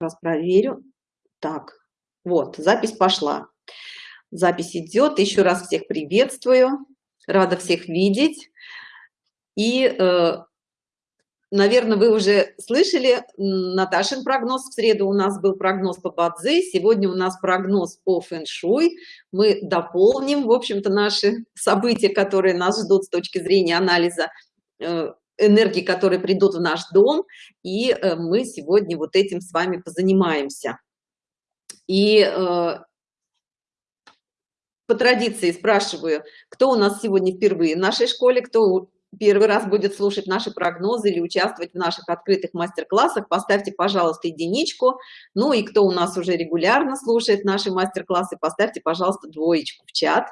раз проверю. Так, вот, запись пошла. Запись идет. Еще раз всех приветствую. Рада всех видеть. И, э, наверное, вы уже слышали Наташин прогноз. В среду у нас был прогноз по Бадзи. Сегодня у нас прогноз по фэншуй. Мы дополним, в общем-то, наши события, которые нас ждут с точки зрения анализа э, энергии, которые придут в наш дом. И э, мы сегодня вот этим с вами позанимаемся. И по традиции спрашиваю, кто у нас сегодня впервые в нашей школе, кто первый раз будет слушать наши прогнозы или участвовать в наших открытых мастер-классах, поставьте, пожалуйста, единичку. Ну и кто у нас уже регулярно слушает наши мастер-классы, поставьте, пожалуйста, двоечку в чат,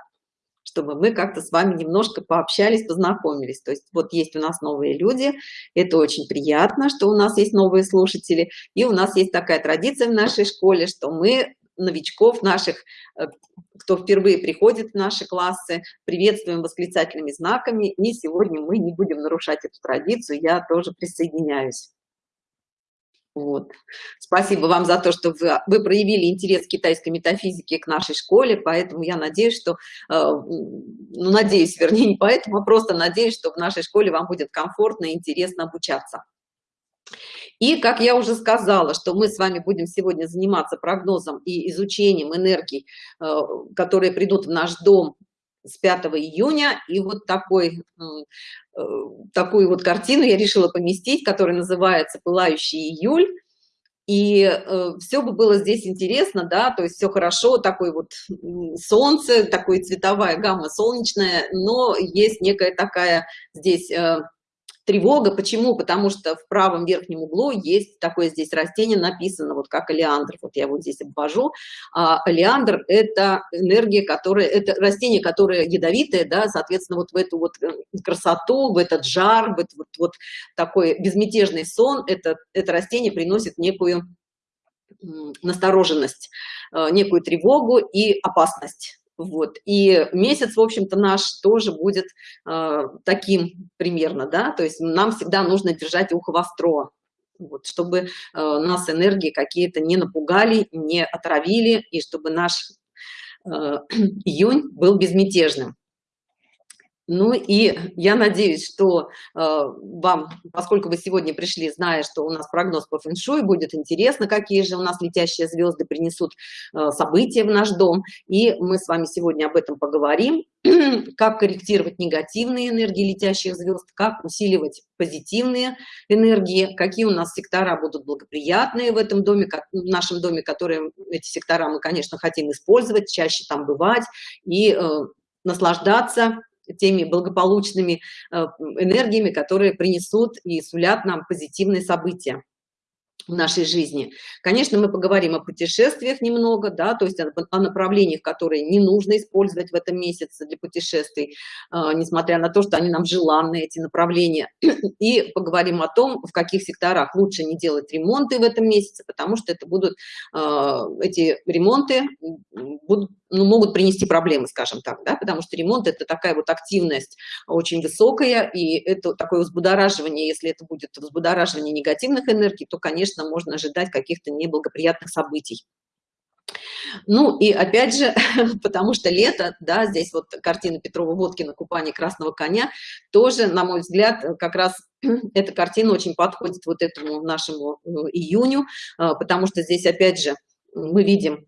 чтобы мы как-то с вами немножко пообщались, познакомились. То есть вот есть у нас новые люди, это очень приятно, что у нас есть новые слушатели, и у нас есть такая традиция в нашей школе, что мы новичков наших, э, кто впервые приходит в наши классы, приветствуем восклицательными знаками. И сегодня мы не будем нарушать эту традицию, я тоже присоединяюсь. Вот. Спасибо вам за то, что вы, вы проявили интерес к китайской метафизике к нашей школе, поэтому я надеюсь, что, э, ну, надеюсь, вернее, не поэтому, а просто надеюсь, что в нашей школе вам будет комфортно и интересно обучаться. И, как я уже сказала, что мы с вами будем сегодня заниматься прогнозом и изучением энергий, э, которые придут в наш дом с 5 июня. И вот такой, э, такую вот картину я решила поместить, которая называется «Пылающий июль». И э, все бы было здесь интересно, да, то есть все хорошо, такой вот солнце, такой цветовая гамма солнечная, но есть некая такая здесь э, тревога. Почему? Потому что в правом верхнем углу есть такое здесь растение, написано, вот как олеандр. Вот я вот здесь обвожу. А олеандр – это энергия, которая, это растение, которое ядовитое, да, соответственно, вот в эту вот э, красоту, в этот жар, в этот вот, вот такой безмятежный сон, это, это растение приносит некую настороженность, э, некую тревогу и опасность вот. И месяц в общем-то наш тоже будет э, таким примерно да? То есть нам всегда нужно держать ухо востро вот, чтобы э, нас энергии какие-то не напугали не отравили и чтобы наш э, июнь был безмятежным ну и я надеюсь, что э, вам, поскольку вы сегодня пришли, зная, что у нас прогноз по фэншуй, будет интересно, какие же у нас летящие звезды принесут э, события в наш дом. И мы с вами сегодня об этом поговорим, как корректировать негативные энергии летящих звезд, как усиливать позитивные энергии, какие у нас сектора будут благоприятные в этом доме, как, в нашем доме, которые эти сектора мы, конечно, хотим использовать, чаще там бывать и э, наслаждаться теми благополучными э, энергиями, которые принесут и сулят нам позитивные события в нашей жизни. Конечно, мы поговорим о путешествиях немного, да, то есть о, направлениях, которые не нужно использовать в этом месяце для путешествий, э, несмотря на то, что они нам желанны, эти направления. И поговорим о том, в каких секторах лучше не делать ремонты в этом месяце, потому что это будут, э, эти ремонты будут, ну, могут принести проблемы, скажем так, да, потому что ремонт это такая вот активность очень высокая, и это такое взбудораживание, если это будет взбудораживание негативных энергий, то, конечно, можно ожидать каких-то неблагоприятных событий. Ну и опять же, потому что лето, да, здесь вот картина Петрова-Водкина «Купание красного коня», тоже, на мой взгляд, как раз эта картина очень подходит вот этому нашему э, июню, э, потому что здесь, опять же, мы видим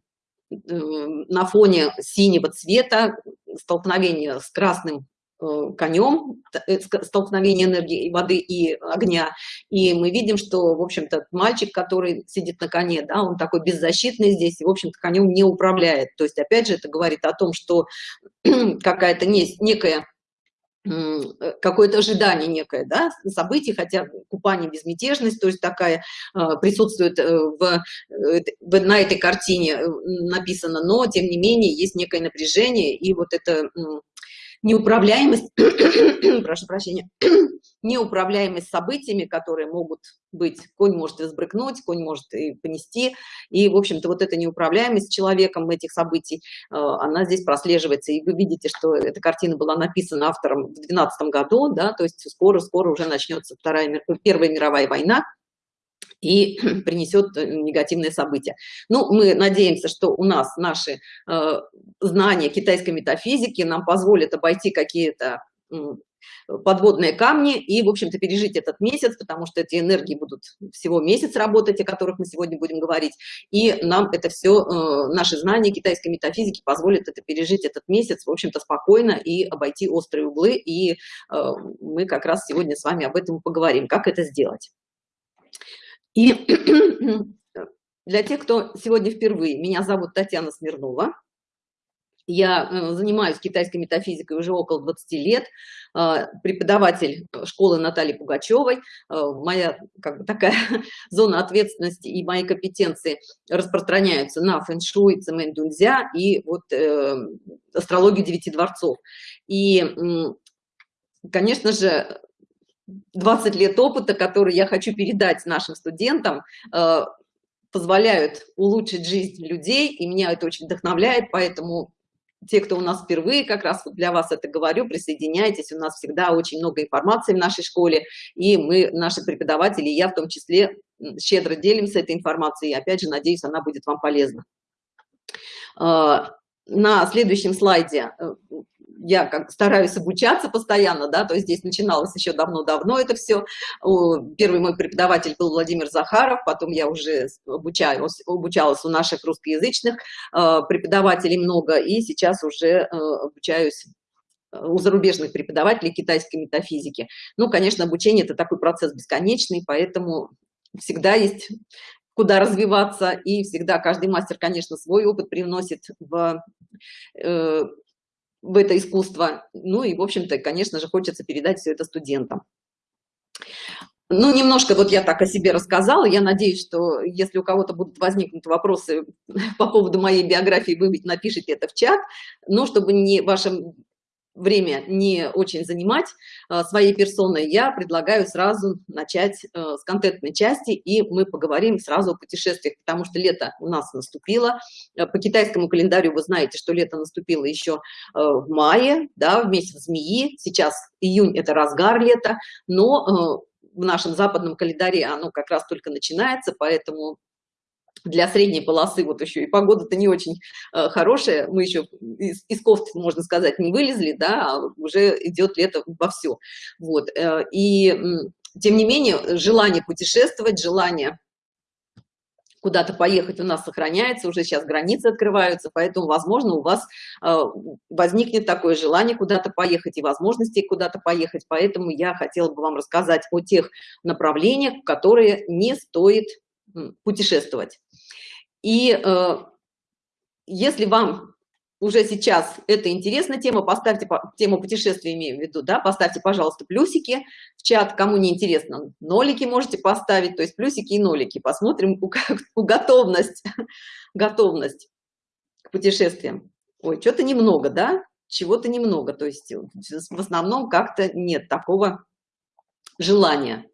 на фоне синего цвета столкновение с красным Э, конем, э, столкновение энергии воды и огня, и мы видим, что, в общем-то, мальчик, который сидит на коне, да, он такой беззащитный здесь, и, в общем-то, конем не управляет. То есть, опять же, это говорит о том, что какая-то не, некая э, какое-то ожидание некое, да, событий, хотя купание безмятежность, то есть такая присутствует в, в, на этой картине написано, но тем не менее есть некое напряжение, и вот это неуправляемость, прошу прощения, неуправляемость событиями, которые могут быть, конь может взбрыкнуть, конь может и понести, и, в общем-то, вот эта неуправляемость человеком этих событий, э, она здесь прослеживается, и вы видите, что эта картина была написана автором в 2012 году, да, то есть скоро-скоро уже начнется вторая, Первая мировая война, и принесет э, негативные события. Ну, мы надеемся, что у нас наши э, знания китайской метафизики нам позволят обойти какие-то подводные камни и, в общем-то, пережить этот месяц, потому что эти энергии будут всего месяц работать, о которых мы сегодня будем говорить, и нам это все, э, наши знания китайской метафизики позволят это пережить этот месяц, в общем-то, спокойно и обойти острые углы, и э, мы как раз сегодня с вами об этом поговорим, как это сделать. И для тех, кто сегодня впервые, меня зовут Татьяна Смирнова. Я э, занимаюсь китайской метафизикой уже около 20 лет, э, преподаватель школы Натальи Пугачевой. Э, моя как бы, такая зона ответственности и мои компетенции распространяются на фэн-шуй, цемэнь-дунзя и вот э, астрологию девяти дворцов. И, конечно же, 20 лет опыта, который я хочу передать нашим студентам, э, позволяют улучшить жизнь людей, и меня это очень вдохновляет, поэтому те, кто у нас впервые, как раз для вас это говорю, присоединяйтесь, у нас всегда очень много информации в нашей школе, и мы, наши преподаватели, я в том числе, щедро делимся этой информацией, и опять же, надеюсь, она будет вам полезна. Э, на следующем слайде э, я как стараюсь обучаться постоянно, да, то есть здесь начиналось еще давно-давно это все. Первый мой преподаватель был Владимир Захаров, потом я уже обучалась, обучалась у наших русскоязычных э, преподавателей много, и сейчас уже э, обучаюсь у зарубежных преподавателей китайской метафизики. Ну, конечно, обучение – это такой процесс бесконечный, поэтому всегда есть куда развиваться, и всегда каждый мастер, конечно, свой опыт привносит в э, в это искусство. Ну и, в общем-то, конечно же, хочется передать все это студентам. Ну, немножко вот я так о себе рассказала. Я надеюсь, что если у кого-то будут возникнуть вопросы по поводу моей биографии, вы напишите это в чат. Но чтобы не вашим время не очень занимать э, своей персоной, я предлагаю сразу начать э, с контентной части, и мы поговорим сразу о путешествиях, потому что лето у нас наступило. Э, по китайскому календарю вы знаете, что лето наступило еще в мае, да, в месяц змеи. Сейчас июнь – это разгар лета, но в нашем западном календаре оно как раз только начинается, поэтому для средней полосы вот еще и погода-то не очень э, хорошая, мы еще из, из кофты, можно сказать, не вылезли, да, а уже идет лето во все. Вот, э, и тем не менее, желание путешествовать, желание куда-то поехать у нас сохраняется, уже сейчас границы открываются, поэтому, возможно, у вас э, возникнет такое желание куда-то поехать и возможности куда-то поехать, поэтому я хотела бы вам рассказать о тех направлениях, которые не стоит путешествовать. И э, если вам уже сейчас это интересная тема, поставьте по, тему путешествия, имею в виду, да, поставьте, пожалуйста, плюсики в чат, кому не интересно, нолики можете поставить, то есть плюсики и нолики, посмотрим у, у готовность, готовность к путешествиям. Ой, что-то немного, да, чего-то немного, то есть в основном как-то нет такого желания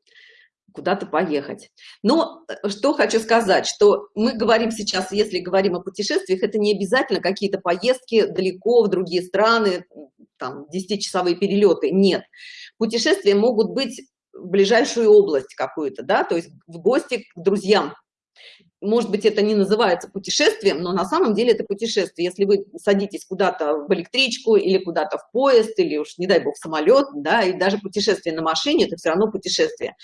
куда-то поехать. Но э, что хочу сказать, что мы говорим сейчас, если говорим о путешествиях, это не обязательно какие-то поездки далеко в другие страны, там 10-часовые перелеты, нет. Путешествия могут быть в ближайшую область какую-то, да, то есть в гости к друзьям, может быть, это не называется путешествием, но на самом деле это путешествие. Если вы садитесь куда-то в электричку или куда-то в поезд, или уж, не дай бог, в самолет, да, и даже путешествие на машине, это все равно путешествие.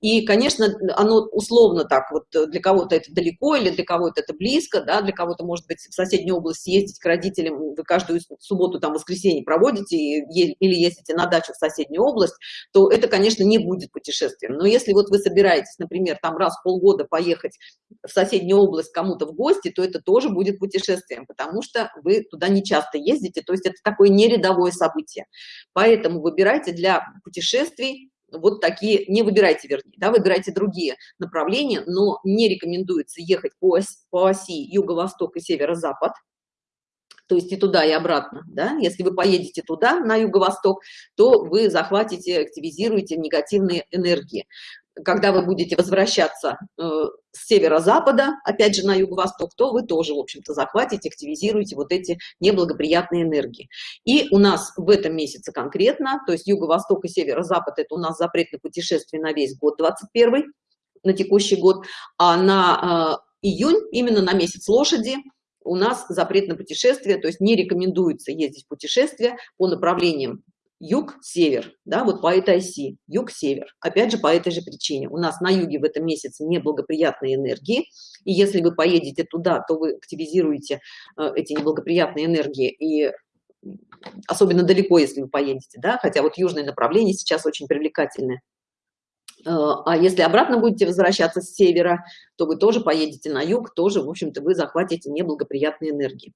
И, конечно, оно условно так, вот для кого-то это далеко, или для кого-то это близко, да, для кого-то, может быть, в соседнюю область ездить к родителям, вы каждую субботу, там, воскресенье проводите, или ездите на дачу в соседнюю область, то это, конечно, не будет путешествием. Но если вот вы собираетесь, например, там раз в полгода поехать в соседнюю область кому-то в гости, то это тоже будет путешествием, потому что вы туда не часто ездите, то есть это такое нерядовое событие. Поэтому выбирайте для путешествий вот такие, не выбирайте, вернее, да, выбирайте другие направления, но не рекомендуется ехать по, оси, по оси юго-восток и северо-запад, то есть и туда, и обратно, да, если вы поедете туда, на юго-восток, то вы захватите, активизируете негативные энергии когда вы будете возвращаться э, с северо-запада, опять же на юго-восток, то вы тоже, в общем-то, захватите, активизируете вот эти неблагоприятные энергии. И у нас в этом месяце конкретно, то есть юго-восток и северо-запад, это у нас запрет на путешествие на весь год 21 на текущий год, а на э, июнь, именно на месяц лошади, у нас запрет на путешествие, то есть не рекомендуется ездить в путешествие по направлениям юг-север, да, вот по этой оси, юг-север. Опять же, по этой же причине. У нас на юге в этом месяце неблагоприятные энергии, и если вы поедете туда, то вы активизируете э, эти неблагоприятные энергии, и особенно далеко, если вы поедете, да, хотя вот южное направление сейчас очень привлекательное. Э, а если обратно будете возвращаться с севера, то вы тоже поедете на юг, тоже, в общем-то, вы захватите неблагоприятные энергии.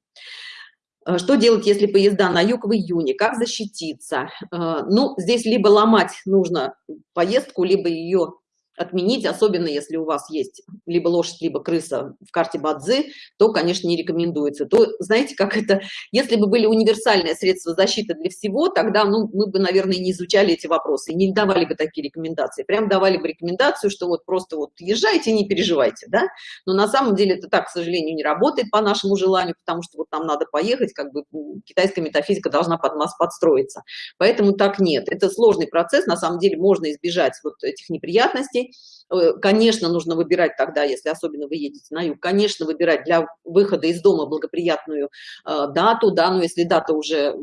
Э, что делать, если поезда на юг в июне? Как защититься? Э, ну, здесь либо ломать нужно поездку, либо ее отменить, особенно если у вас есть либо лошадь, либо крыса в карте Бадзи, то, конечно, не рекомендуется. То, знаете, как это, если бы были универсальные средства защиты для всего, тогда, ну, мы бы, наверное, не изучали эти вопросы, не давали бы такие рекомендации. Прям давали бы рекомендацию, что вот просто вот езжайте, не переживайте, да. Но на самом деле это так, к сожалению, не работает по нашему желанию, потому что вот нам надо поехать, как бы китайская метафизика должна под нас подстроиться. Поэтому так нет. Это сложный процесс, на самом деле можно избежать вот этих неприятностей, Э, конечно, нужно выбирать тогда, если особенно вы едете на юг, конечно, выбирать для выхода из дома благоприятную э, дату, да, но если дата уже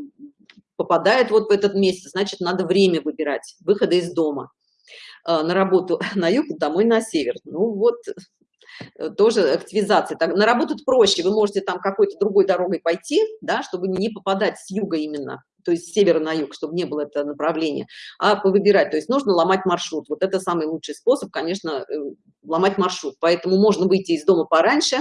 попадает вот в этот месяц, значит, надо время выбирать, выхода из дома э, на работу на юг, домой на север. Ну вот, тоже активизация. Так, на работу проще, вы можете там какой-то другой дорогой пойти, да, чтобы не попадать с юга именно то есть с севера на юг, чтобы не было это направление, а выбирать, то есть нужно ломать маршрут. Вот это самый лучший способ, конечно, э, ломать маршрут. Поэтому можно выйти из дома пораньше,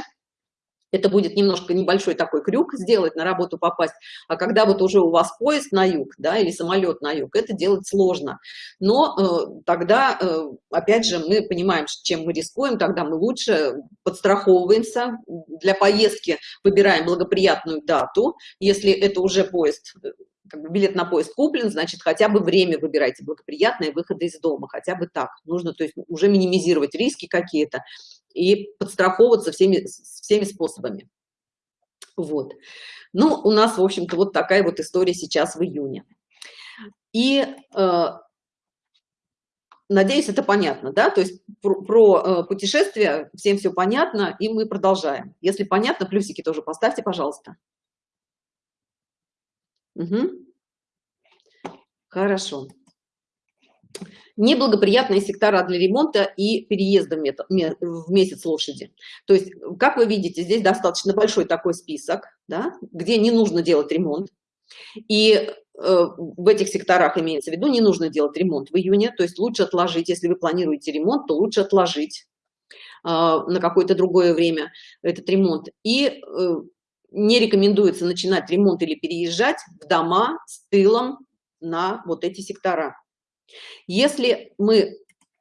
это будет немножко небольшой такой крюк сделать, на работу попасть, а когда вот уже у вас поезд на юг, да, или самолет на юг, это делать сложно. Но э, тогда, э, опять же, мы понимаем, чем мы рискуем, тогда мы лучше подстраховываемся, для поездки выбираем благоприятную дату, если это уже поезд как бы билет на поезд куплен, значит, хотя бы время выбирайте благоприятное выхода из дома, хотя бы так. Нужно, то есть, уже минимизировать риски какие-то и подстраховываться всеми, всеми способами. Вот. Ну, у нас, в общем-то, вот такая вот история сейчас в июне. И э, надеюсь, это понятно, да? То есть про, про э, путешествия всем все понятно, и мы продолжаем. Если понятно, плюсики тоже поставьте, пожалуйста. Угу. Хорошо. Неблагоприятные сектора для ремонта и переезда в месяц лошади. То есть, как вы видите, здесь достаточно большой такой список, да, где не нужно делать ремонт. И э, в этих секторах имеется в виду, не нужно делать ремонт в июне, то есть лучше отложить, если вы планируете ремонт, то лучше отложить э, на какое-то другое время этот ремонт. И э, не рекомендуется начинать ремонт или переезжать в дома с тылом на вот эти сектора. Если мы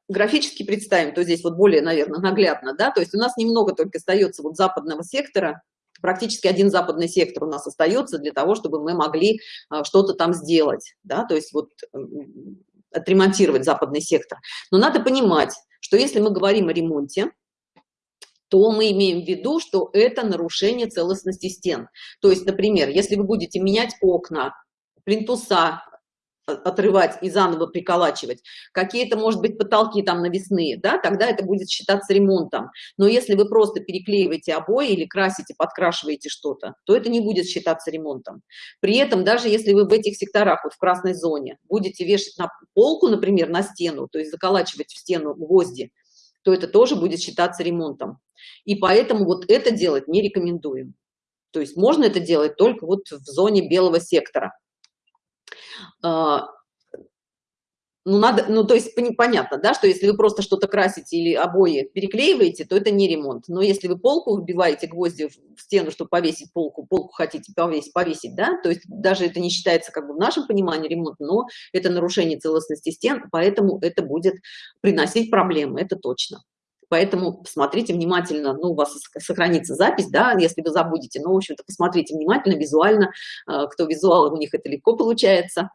графически представим, то здесь вот более, наверное, наглядно, да, то есть у нас немного только остается вот западного сектора, практически один западный сектор у нас остается для того, чтобы мы могли а, что-то там сделать, да, то есть вот отремонтировать западный сектор. Но надо понимать, что если мы говорим о ремонте, то мы имеем в виду, что это нарушение целостности стен. То есть, например, если вы будете менять окна, плинтуса, отрывать и заново приколачивать. Какие-то может быть потолки там навесные да тогда это будет считаться ремонтом. Но если вы просто переклеиваете обои или красите подкрашиваете что-то то это не будет считаться ремонтом. При этом даже если вы в этих секторах вот в красной зоне будете вешать на полку например на стену то есть заколачивать в стену гвозди то это тоже будет считаться ремонтом. И поэтому вот это делать не рекомендуем. То есть можно это делать только вот в зоне белого сектора ну надо ну то есть понятно да что если вы просто что-то красите или обои переклеиваете то это не ремонт. Но если вы полку вбиваете гвозди в стену чтобы повесить полку полку хотите повесить повесить да то есть даже это не считается как бы в нашем понимании ремонт но это нарушение целостности стен поэтому это будет приносить проблемы это точно поэтому посмотрите внимательно ну у вас сохранится запись да если вы забудете. Но в общем-то посмотрите внимательно визуально а, кто визуал у них это легко получается.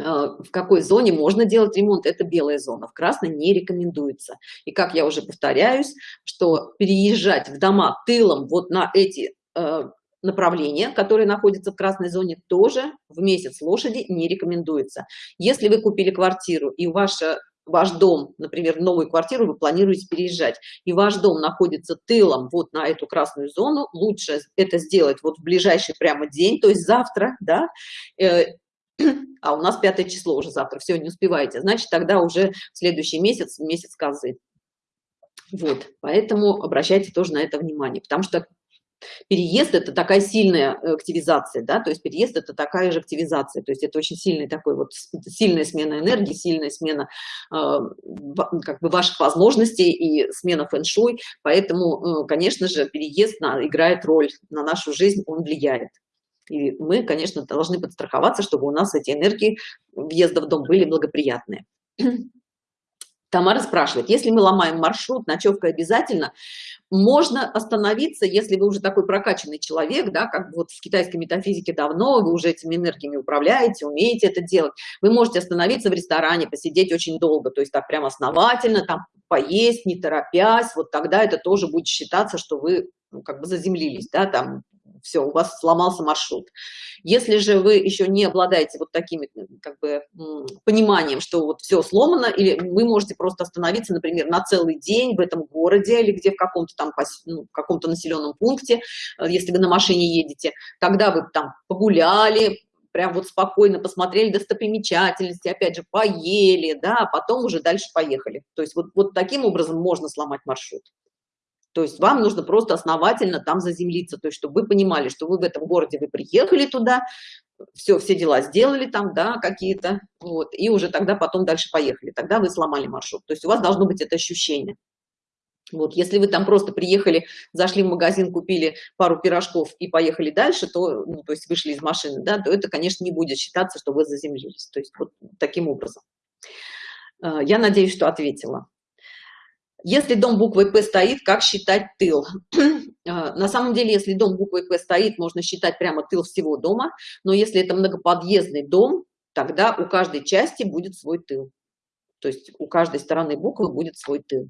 А, в какой зоне можно делать ремонт это белая зона в красной не рекомендуется. И как я уже повторяюсь что переезжать в дома тылом вот на эти э, направления которые находятся в красной зоне тоже в месяц лошади не рекомендуется. Если вы купили квартиру и ваша ваш дом, например, новую квартиру вы планируете переезжать, и ваш дом находится тылом вот на эту красную зону, лучше это сделать вот в ближайший прямо день, то есть завтра, да, э, а у нас пятое число уже завтра, все, не успеваете, значит, тогда уже следующий месяц, месяц козы. Вот, поэтому обращайте тоже на это внимание, потому что Переезд – это такая сильная активизация, да, то есть переезд – это такая же активизация, то есть это очень сильный такой вот, сильная смена энергии, сильная смена э, как бы ваших возможностей и смена фэн-шуй, поэтому, э, конечно же, переезд на, играет роль на нашу жизнь, он влияет. И мы, конечно, должны подстраховаться, чтобы у нас эти энергии въезда в дом были благоприятные. Тамара спрашивает, если мы ломаем маршрут, ночевка обязательно, можно остановиться, если вы уже такой прокачанный человек, да, как вот в китайской метафизике давно, вы уже этими энергиями управляете, умеете это делать, вы можете остановиться в ресторане, посидеть очень долго, то есть так прям основательно, там поесть, не торопясь, вот тогда это тоже будет считаться, что вы ну, как бы заземлились, да, там все, у вас сломался маршрут. Если же вы еще не обладаете вот таким как бы пониманием, что вот все сломано, или вы можете просто остановиться, например, на целый день в этом городе или где в каком-то там ну, каком-то населенном пункте, э, если вы на машине едете, тогда вы там погуляли, прям вот спокойно посмотрели достопримечательности, опять же, поели, да, а потом уже дальше поехали. То есть вот, вот таким образом можно сломать маршрут. То есть вам нужно просто основательно там заземлиться, то есть чтобы вы понимали, что вы в этом городе, вы приехали туда, все, все дела сделали там, да, какие-то, вот, и уже тогда потом дальше поехали, тогда вы сломали маршрут. То есть у вас должно быть это ощущение. Вот, если вы там просто приехали, зашли в магазин, купили пару пирожков и поехали дальше, то, ну, то есть вышли из машины, да, то это, конечно, не будет считаться, что вы заземлились. То есть вот таким образом. Э, я надеюсь, что ответила. Если дом буквой П стоит, как считать тыл? А, на самом деле, если дом буквой П стоит, можно считать прямо тыл всего дома, но если это многоподъездный дом, тогда у каждой части будет свой тыл. То есть у каждой стороны буквы будет свой тыл.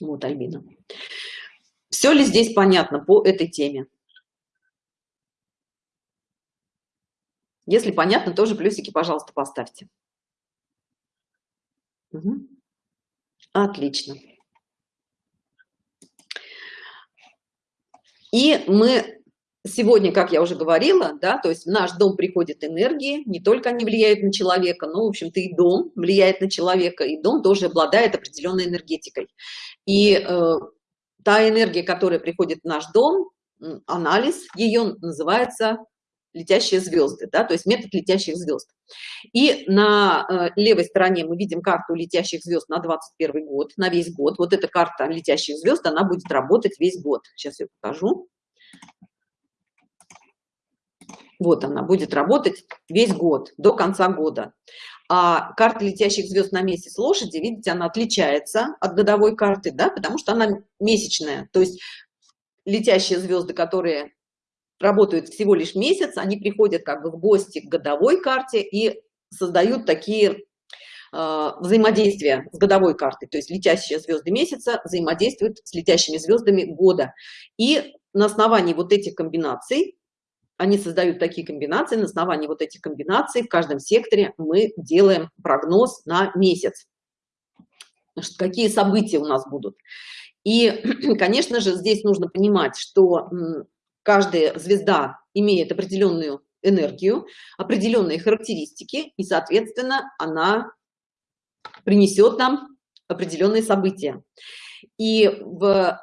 Вот, Альбина. Все ли здесь понятно по этой теме? Если понятно, тоже плюсики, пожалуйста, поставьте. Угу. Отлично. И мы сегодня, как я уже говорила, да, то есть в наш дом приходят энергии, не только они влияют на человека, но, в общем-то, и дом влияет на человека, и дом тоже обладает определенной энергетикой. И э, та энергия, которая приходит в наш дом, анализ ее называется летящие звезды, да, то есть метод летящих звезд. И на э, левой стороне мы видим карту летящих звезд на 21 год, на весь год. Вот эта карта летящих звезд, она будет работать весь год. Сейчас я покажу. Вот она будет работать весь год, до конца года. А карта летящих звезд на месяц лошади, видите, она отличается от годовой карты, да, потому что она месячная. То есть летящие звезды, которые работают всего лишь месяц, они приходят как бы в гости к годовой карте и создают такие э, взаимодействия с годовой картой, то есть летящие звезды месяца взаимодействуют с летящими звездами года. И на основании вот этих комбинаций, они создают такие комбинации, на основании вот этих комбинаций в каждом секторе мы делаем прогноз на месяц. Какие события у нас будут. И, конечно же, здесь нужно понимать, что каждая звезда имеет определенную энергию, определенные характеристики, и, соответственно, она принесет нам определенные события. И в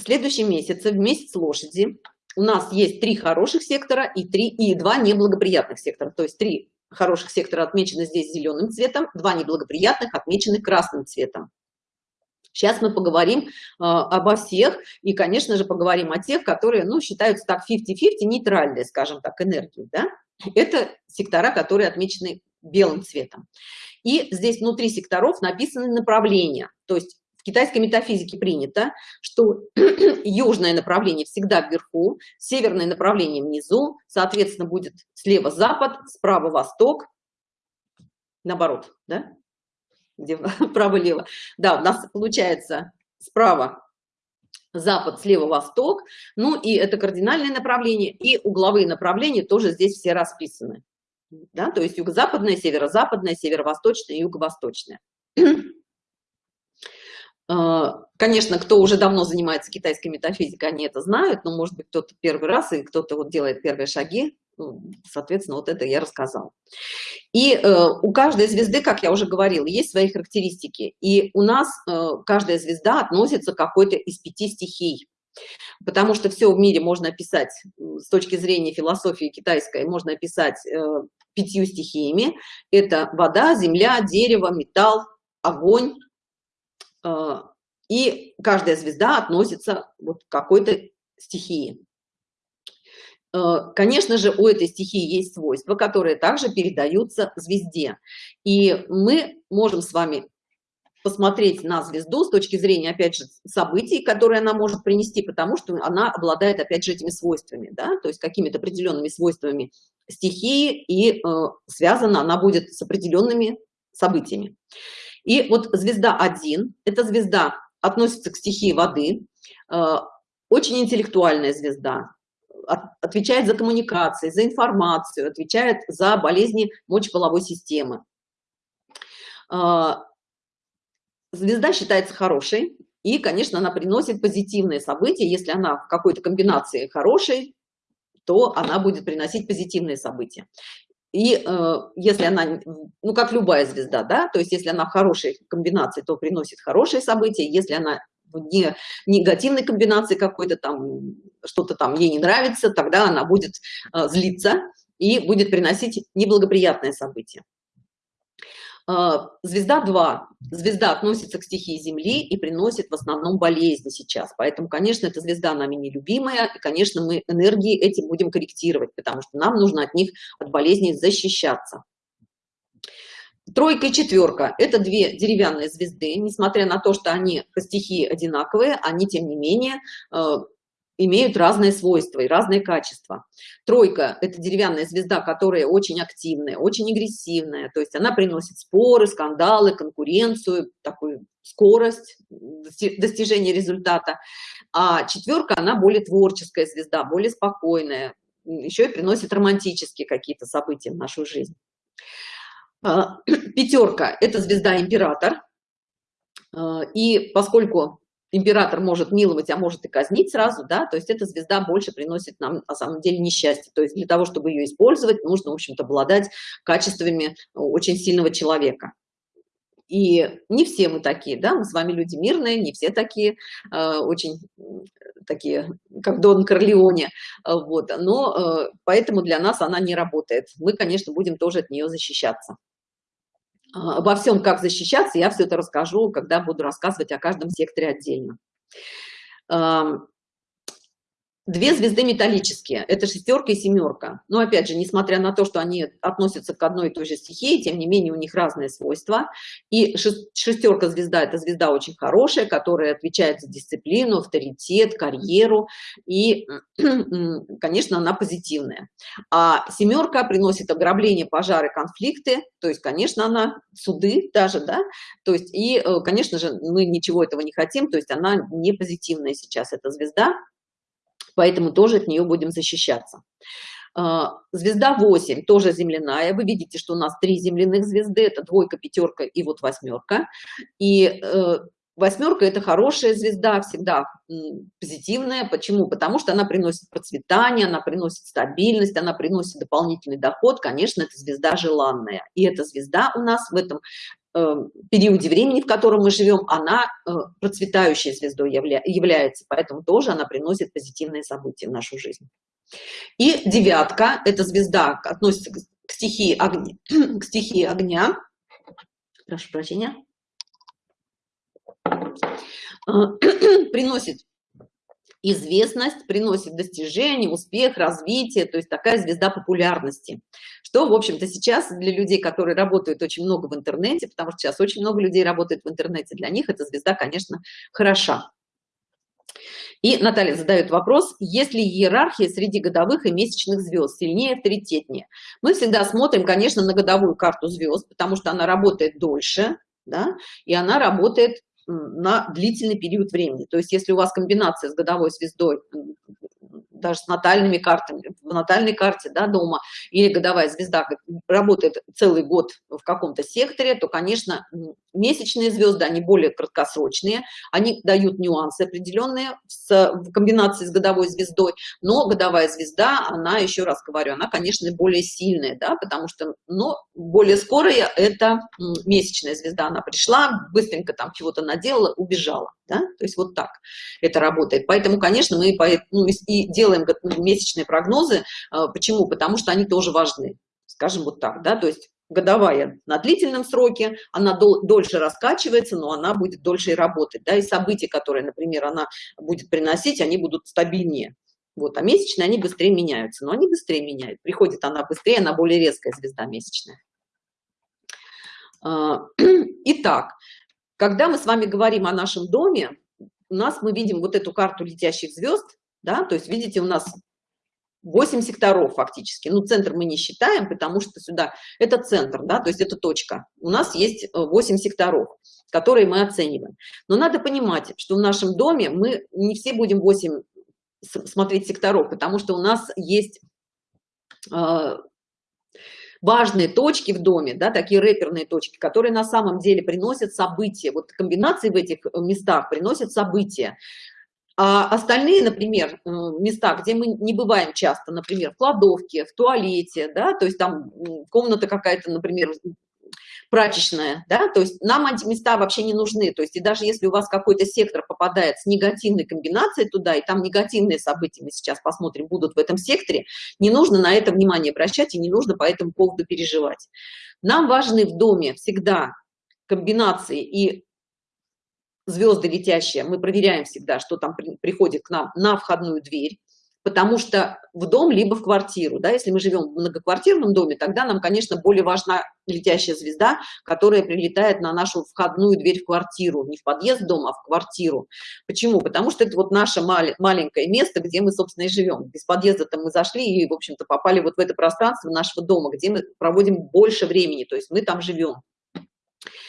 следующем месяце, в месяц лошади, у нас есть три хороших сектора и, три, и два неблагоприятных сектора. То есть три хороших сектора отмечены здесь зеленым цветом, два неблагоприятных отмечены красным цветом. Сейчас мы поговорим э, обо всех и, конечно же, поговорим о тех, которые, ну, считаются так 50-50, нейтральные, скажем так, энергии, да? Это сектора, которые отмечены белым цветом. И здесь внутри секторов написаны направления, то есть в китайской метафизике принято, что южное направление всегда вверху, северное направление внизу, соответственно, будет слева запад, справа восток, наоборот, да? Где право-лево. Да, у нас получается справа запад, слева восток. Ну и это кардинальное направление, и угловые направления тоже здесь все расписаны. да, то есть юго-западная, северо-западная, северо-восточная, юго-восточная. А, конечно, кто уже давно занимается китайской метафизикой, они это знают, но, может быть, кто-то первый раз и кто-то вот делает первые шаги, ну, соответственно, вот это я рассказала. И э, у каждой звезды, как я уже говорила, есть свои характеристики. И у нас э, каждая звезда относится к какой-то из пяти стихий. Потому что все в мире можно описать с точки зрения философии китайской, можно описать э, пятью стихиями. Это вода, земля, дерево, металл, огонь. Э, и каждая звезда относится вот к какой-то стихии. Э, конечно же, у этой стихии есть свойства, которые также передаются звезде. И мы можем с вами посмотреть на звезду с точки зрения, опять же, событий, которые она может принести, потому что она обладает, опять же, этими свойствами, да, то есть какими-то определенными свойствами стихии, и э, связана она будет с определенными событиями. И вот звезда 1, эта звезда относится к стихии воды, э, очень интеллектуальная звезда, отвечает за коммуникации, за информацию, отвечает за болезни мочеполовой системы. А, звезда считается хорошей, и, конечно, она приносит позитивные события. Если она в какой-то комбинации хорошей, то она будет приносить позитивные события. И э, если она, ну, как любая звезда, да, то есть если она в хорошей комбинации, то приносит хорошие события, если она не негативной комбинации какой-то там, что-то там ей не нравится, тогда она будет э, злиться и будет приносить неблагоприятные события. Э, звезда 2. Звезда относится к стихии Земли и приносит в основном болезни сейчас. Поэтому, конечно, эта звезда нами нелюбимая, и, конечно, мы энергии эти будем корректировать, потому что нам нужно от них, от болезней защищаться. Тройка и четверка – это две деревянные звезды. Несмотря на то, что они по стихии одинаковые, они, тем не менее, э, имеют разные свойства и разные качества. Тройка – это деревянная звезда, которая очень активная, очень агрессивная, то есть она приносит споры, скандалы, конкуренцию, такую скорость достижения результата. А четверка, она более творческая звезда, более спокойная, еще и приносит романтические какие-то события в нашу жизнь. А, пятерка – это звезда император. А, и поскольку император может миловать, а может и казнить сразу, да, то есть эта звезда больше приносит нам на самом деле несчастье. То есть для того, чтобы ее использовать, нужно, в общем-то, обладать качествами очень сильного человека. И не все мы такие, да, мы с вами люди мирные, не все такие, э, очень такие, как Дон Корлеоне, вот, но э, поэтому для нас она не работает. Мы, конечно, будем тоже от нее защищаться. А, обо всем, как защищаться, я все это расскажу, когда буду рассказывать о каждом секторе отдельно. Две звезды металлические, это шестерка и семерка. Но опять же, несмотря на то, что они относятся к одной и той же стихии, тем не менее у них разные свойства. И шестерка звезда – это звезда очень хорошая, которая отвечает за дисциплину, авторитет, карьеру. И, конечно, она позитивная. А семерка приносит ограбление, пожары, конфликты. То есть, конечно, она суды даже, да. То есть, и, э, конечно же, мы ничего этого не хотим. То есть, она не позитивная сейчас, эта звезда поэтому тоже от нее будем защищаться. А, звезда 8 тоже земляная. Вы видите, что у нас три земляных звезды. Это двойка, пятерка и вот восьмерка. И э, восьмерка это хорошая звезда, всегда позитивная. Почему? Потому что она приносит процветание, она приносит стабильность, она приносит дополнительный доход. Конечно, это звезда желанная. И эта звезда у нас в этом периоде времени, в котором мы живем, она э, процветающей звездой явля является, поэтому тоже она приносит позитивные события в нашу жизнь. И девятка, эта звезда относится к стихии огня, к стихии огня. Прошу прощения. Э, приносит известность, приносит достижение, успех, развитие, то есть такая звезда популярности. Что, в общем-то, сейчас для людей, которые работают очень много в интернете, потому что сейчас очень много людей работает в интернете, для них эта звезда, конечно, хороша. И Наталья задает вопрос, есть ли иерархия среди годовых и месячных звезд, сильнее, авторитетнее? Мы всегда смотрим, конечно, на годовую карту звезд, потому что она работает дольше, да, и она работает на длительный период времени. То есть если у вас комбинация с годовой звездой, даже с натальными картами, в натальной карте да, дома, или годовая звезда работает целый год в каком-то секторе, то, конечно, месячные звезды, они более краткосрочные, они дают нюансы определенные с, в комбинации с годовой звездой, но годовая звезда, она, еще раз говорю, она, конечно, более сильная, да, потому что, но более скорая это месячная звезда, она пришла, быстренько там чего-то наделала, убежала, да, то есть вот так это работает. Поэтому, конечно, мы ну, и делаем месячные прогнозы. А, почему? Потому что они тоже важны, скажем вот так, да, то есть годовая на длительном сроке, она дол дольше раскачивается, но она будет дольше и работать, да, и события, которые, например, она будет приносить, они будут стабильнее. Вот, а месячные, они быстрее меняются, но они быстрее меняют. Приходит она быстрее, она более резкая звезда месячная. А, итак, когда мы с вами говорим о нашем доме, у нас мы видим вот эту карту летящих звезд, да, то есть видите, у нас 8 секторов фактически. Ну, центр мы не считаем, потому что сюда это центр, да, то есть это точка. У нас есть 8 э, секторов, которые мы оцениваем. Но надо понимать, что в нашем доме мы не все будем 8 смотреть секторов, потому что у нас есть э, важные точки в доме, да, такие рэперные точки, которые на самом деле приносят события. Вот комбинации в этих э, местах приносят события. А остальные, например, э, места, где мы не бываем часто, например, в кладовке, в туалете, да, то есть там комната какая-то, например, прачечная, да, то есть нам эти места вообще не нужны, то есть и даже если у вас какой-то сектор попадает с негативной комбинацией туда, и там негативные события, мы сейчас посмотрим, будут в этом секторе, не нужно на это внимание обращать и не нужно по этому поводу переживать. Нам важны в доме всегда комбинации и звезды летящие, мы проверяем всегда, что там при, приходит к нам на входную дверь, потому что в дом либо в квартиру, да, если мы живем в многоквартирном доме, тогда нам, конечно, более важна летящая звезда, которая прилетает на нашу входную дверь в квартиру, не в подъезд дома, а в квартиру. Почему? Потому что это вот наше мал маленькое место, где мы, собственно, и живем. Без подъезда-то мы зашли и, в общем-то, попали вот в это пространство нашего дома, где мы проводим больше времени, то есть мы там живем.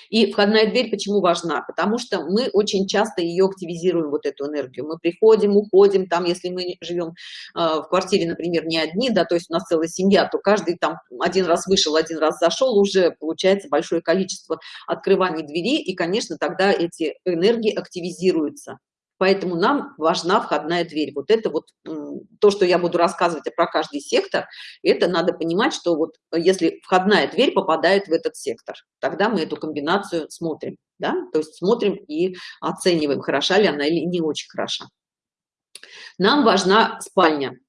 И входная дверь почему важна? Потому что мы очень часто ее активизируем, вот эту энергию. Мы приходим, уходим, там, если мы живем э, в квартире, например, не одни, да, то есть у нас целая семья, то каждый там один раз вышел, один раз зашел, уже получается большое количество открываний двери, и, конечно, тогда эти энергии активизируются поэтому нам важна входная дверь. Вот это вот то, что я буду рассказывать про каждый сектор, это надо понимать, что вот если входная дверь попадает в этот сектор, тогда мы эту комбинацию смотрим, да, то есть смотрим и оцениваем, хороша ли она или не очень хороша. Нам важна спальня.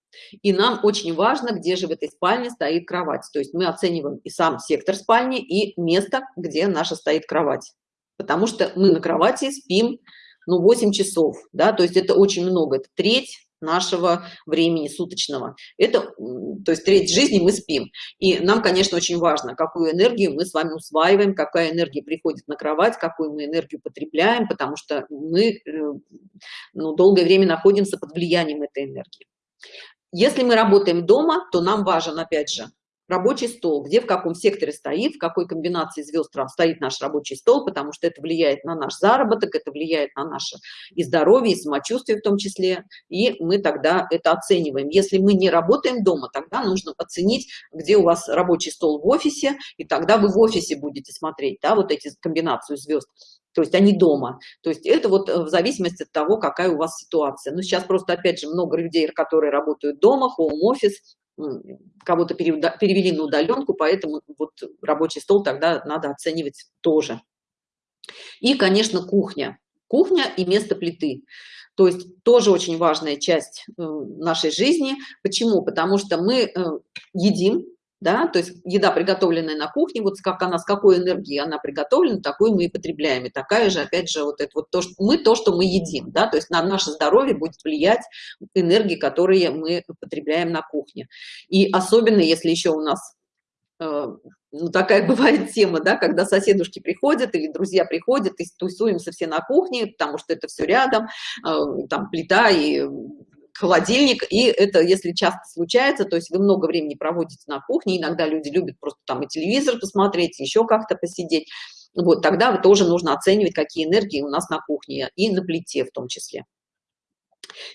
И нам очень важно, где же в этой спальне стоит кровать. То есть мы оцениваем и сам сектор спальни, и место, где наша стоит кровать. Потому что мы на кровати спим ну, 8 часов, да, то есть это очень много, это треть нашего времени суточного. Это, то есть треть жизни мы спим. И нам, конечно, очень важно, какую энергию мы с вами усваиваем, какая энергия приходит на кровать, какую мы энергию потребляем, потому что мы э, ну, долгое время находимся под влиянием этой энергии. Если мы работаем дома, то нам важен, опять же, рабочий стол, где в каком секторе стоит, в какой комбинации звезд стоит наш рабочий стол, потому что это влияет на наш заработок, это влияет на наше и здоровье, и самочувствие в том числе, и мы тогда это оцениваем. Если мы не работаем дома, тогда нужно оценить, где у вас рабочий стол в офисе, и тогда вы в офисе будете смотреть, да, вот эти комбинацию звезд то есть они дома. То есть это вот э, в зависимости от того, какая у вас ситуация. Ну, сейчас просто, опять же, много людей, которые работают дома, хоум-офис, кого-то перевели на удаленку, поэтому вот рабочий стол тогда надо оценивать тоже. И, конечно, кухня. Кухня и место плиты. То есть тоже очень важная часть э, нашей жизни. Почему? Потому что мы э, едим, да, то есть еда, приготовленная на кухне, вот как она, с какой энергией она приготовлена, такую мы и потребляем. И такая же, опять же, вот это вот то, что мы то, что мы едим, да, то есть на наше здоровье будет влиять энергии, которые мы потребляем на кухне. И особенно, если еще у нас э, ну, такая бывает тема, да, когда соседушки приходят или друзья приходят и тусуемся все на кухне, потому что это все рядом, э, там плита и холодильник, и это, если часто случается, то есть вы много времени проводите на кухне, иногда люди любят просто там и телевизор посмотреть, еще как-то посидеть, вот, тогда вы тоже нужно оценивать, какие энергии у нас на кухне и на плите в том числе.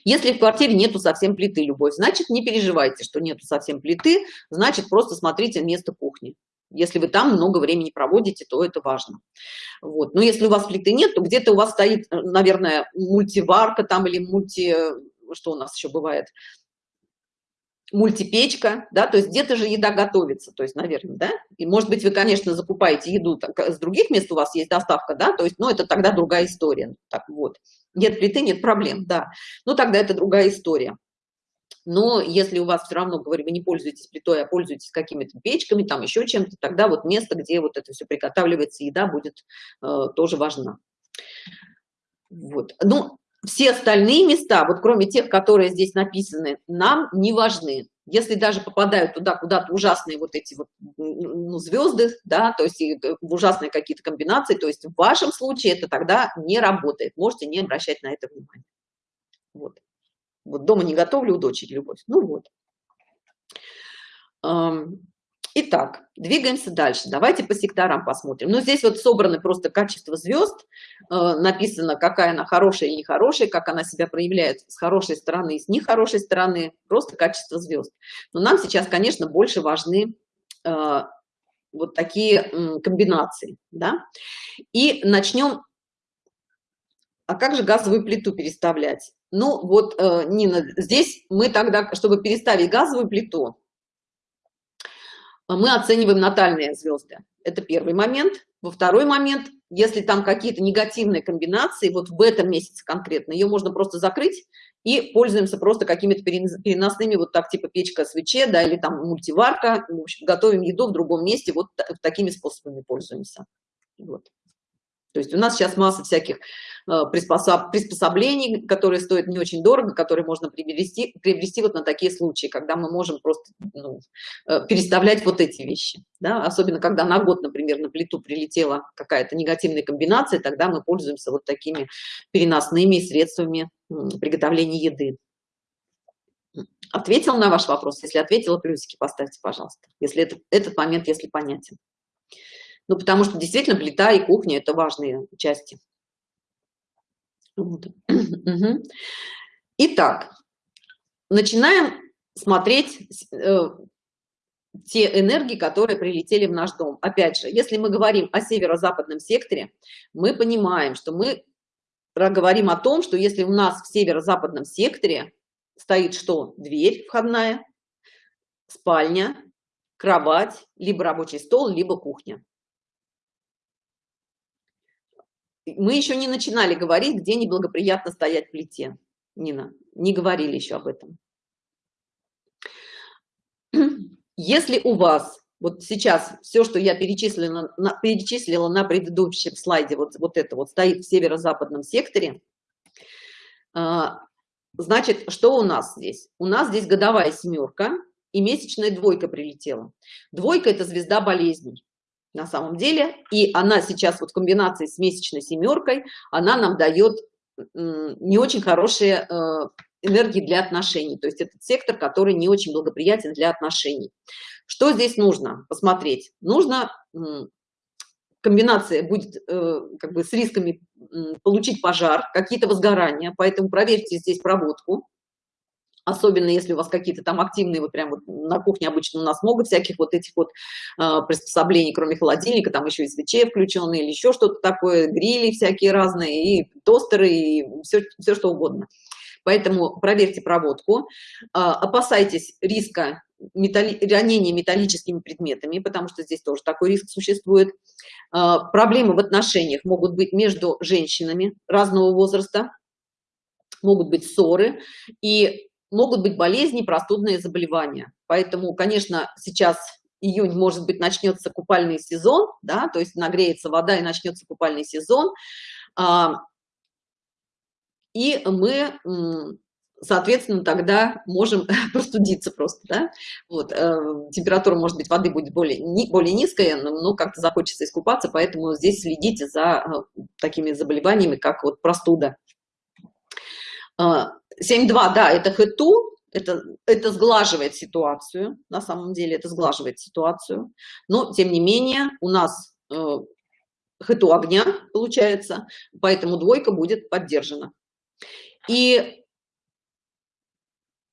Если в квартире нету совсем плиты, любовь, значит, не переживайте, что нету совсем плиты, значит, просто смотрите место кухни. Если вы там много времени проводите, то это важно. Вот. Но если у вас плиты нет, то где-то у вас стоит, наверное, мультиварка там или мульти... Что у нас еще бывает? мультипечка, да, то есть где-то же еда готовится, то есть, наверное, да, и, может быть, вы, конечно, закупаете еду так, с других мест, у вас есть доставка, да, то есть, ну, это тогда другая история, так вот, нет плиты, нет проблем, да, ну, тогда это другая история. Но если у вас все равно, говорю, вы не пользуетесь плитой, а пользуетесь какими-то печками, там еще чем-то, тогда вот место, где вот это все приготавливается, еда будет э, тоже важна. Вот. Ну, все остальные места, вот кроме тех, которые здесь написаны, нам не важны. Если даже попадают туда куда-то ужасные вот эти вот ну, звезды, да, то есть э, ужасные какие-то комбинации, то есть в вашем случае это тогда не работает. Можете не обращать на это внимание. Вот. Вот дома не готовлю у дочери любовь. Ну вот. Итак, двигаемся дальше. Давайте по секторам посмотрим. Ну, здесь вот собраны просто качество звезд. Э, написано, какая она хорошая и нехорошая, как она себя проявляет с хорошей стороны и с нехорошей стороны. Просто качество звезд. Но нам сейчас, конечно, больше важны э, вот такие комбинации. Да? И начнем. А как же газовую плиту переставлять? Ну, вот, э, Нина, здесь мы тогда, чтобы переставить газовую плиту, мы оцениваем натальные звезды. Это первый момент. Во второй момент, если там какие-то негативные комбинации, вот в этом месяце конкретно, ее можно просто закрыть и пользуемся просто какими-то переносными, вот так типа печка свече, да, или там мультиварка, в общем, готовим еду в другом месте, вот такими способами пользуемся. Вот. То есть у нас сейчас масса всяких э, приспособ, приспособлений, которые стоят не очень дорого, которые можно приобрести, приобрести вот на такие случаи, когда мы можем просто ну, э, переставлять вот эти вещи. Да? Особенно, когда на год, например, на плиту прилетела какая-то негативная комбинация, тогда мы пользуемся вот такими переносными средствами приготовления еды. Ответил на ваш вопрос? Если ответила, плюсики поставьте, пожалуйста. Если это, этот момент, если понятен. Ну, потому что действительно плита и кухня – это важные части. Вот. Итак, начинаем смотреть э, те энергии, которые прилетели в наш дом. Опять же, если мы говорим о северо-западном секторе, мы понимаем, что мы говорим о том, что если у нас в северо-западном секторе стоит что? Дверь входная, спальня, кровать, либо рабочий стол, либо кухня. Мы еще не начинали говорить, где неблагоприятно стоять в плите. Нина, не говорили еще об этом. Если у вас вот сейчас все, что я перечислила на, перечислила на предыдущем слайде, вот, вот это вот стоит в северо-западном секторе, а, значит, что у нас здесь? У нас здесь годовая семерка и месячная двойка прилетела. Двойка – это звезда болезней на самом деле. И она сейчас вот в комбинации с месячной семеркой, она нам дает не очень хорошие э, энергии для отношений. То есть этот сектор, который не очень благоприятен для отношений. Что здесь нужно посмотреть? Нужно комбинация будет э, как бы с рисками получить пожар, какие-то возгорания, поэтому проверьте здесь проводку особенно если у вас какие-то там активные, вот прям вот на кухне обычно у нас много всяких вот этих вот э, приспособлений, кроме холодильника, там еще и свечи включенные или еще что-то такое, грили всякие разные, и тостеры, и все, все что угодно. Поэтому проверьте проводку, э, опасайтесь риска металли... ранения металлическими предметами, потому что здесь тоже такой риск существует. Э, проблемы в отношениях могут быть между женщинами разного возраста, могут быть ссоры, и могут быть болезни, простудные заболевания. Поэтому, конечно, сейчас июнь, может быть, начнется купальный сезон, да, то есть нагреется вода и начнется купальный сезон. А, и мы, соответственно, тогда можем простудиться просто, да. Вот, э, температура, может быть, воды будет более, более низкая, но как-то захочется искупаться, поэтому здесь следите за э, такими заболеваниями, как вот простуда. 7.2, да, это хэту, это, это сглаживает ситуацию, на самом деле это сглаживает ситуацию, но тем не менее у нас э, хэту огня получается, поэтому двойка будет поддержана. И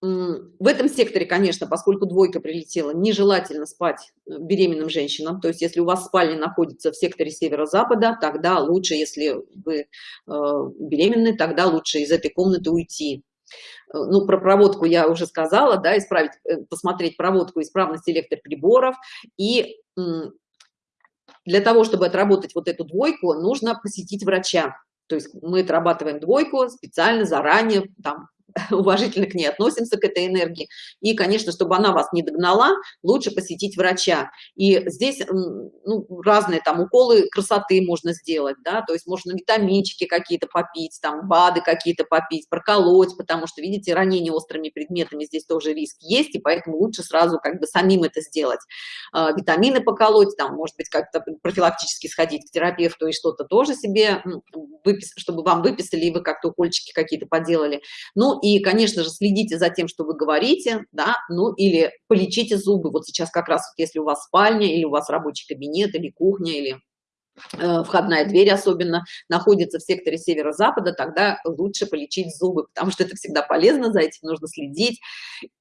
в этом секторе, конечно, поскольку двойка прилетела, нежелательно спать э, беременным женщинам. То есть если у вас спальня находится в секторе северо-запада, тогда лучше, если вы э, беременны, тогда лучше из этой комнаты уйти. Э, ну, про проводку я уже сказала, да, исправить, посмотреть проводку, исправность электроприборов. И для того, чтобы отработать вот эту двойку, нужно посетить врача. То есть мы отрабатываем двойку специально, заранее, там, уважительно к ней относимся, к этой энергии. И, конечно, чтобы она вас не догнала, лучше посетить врача. И здесь ну, разные там уколы красоты можно сделать, да, то есть можно витаминчики какие-то попить, там БАДы какие-то попить, проколоть, потому что, видите, ранение острыми предметами здесь тоже риск есть, и поэтому лучше сразу как бы самим это сделать. А, витамины поколоть, там, может быть, как-то профилактически сходить к терапевту и что-то тоже себе выписать, чтобы вам выписали, и вы как-то укольчики какие-то поделали. Ну, и, конечно же, следите за тем, что вы говорите, да, ну или полечите зубы. Вот сейчас как раз, вот, если у вас спальня, или у вас рабочий кабинет, или кухня, или э, входная дверь особенно находится в секторе северо-запада, тогда лучше полечить зубы, потому что это всегда полезно, за этим нужно следить.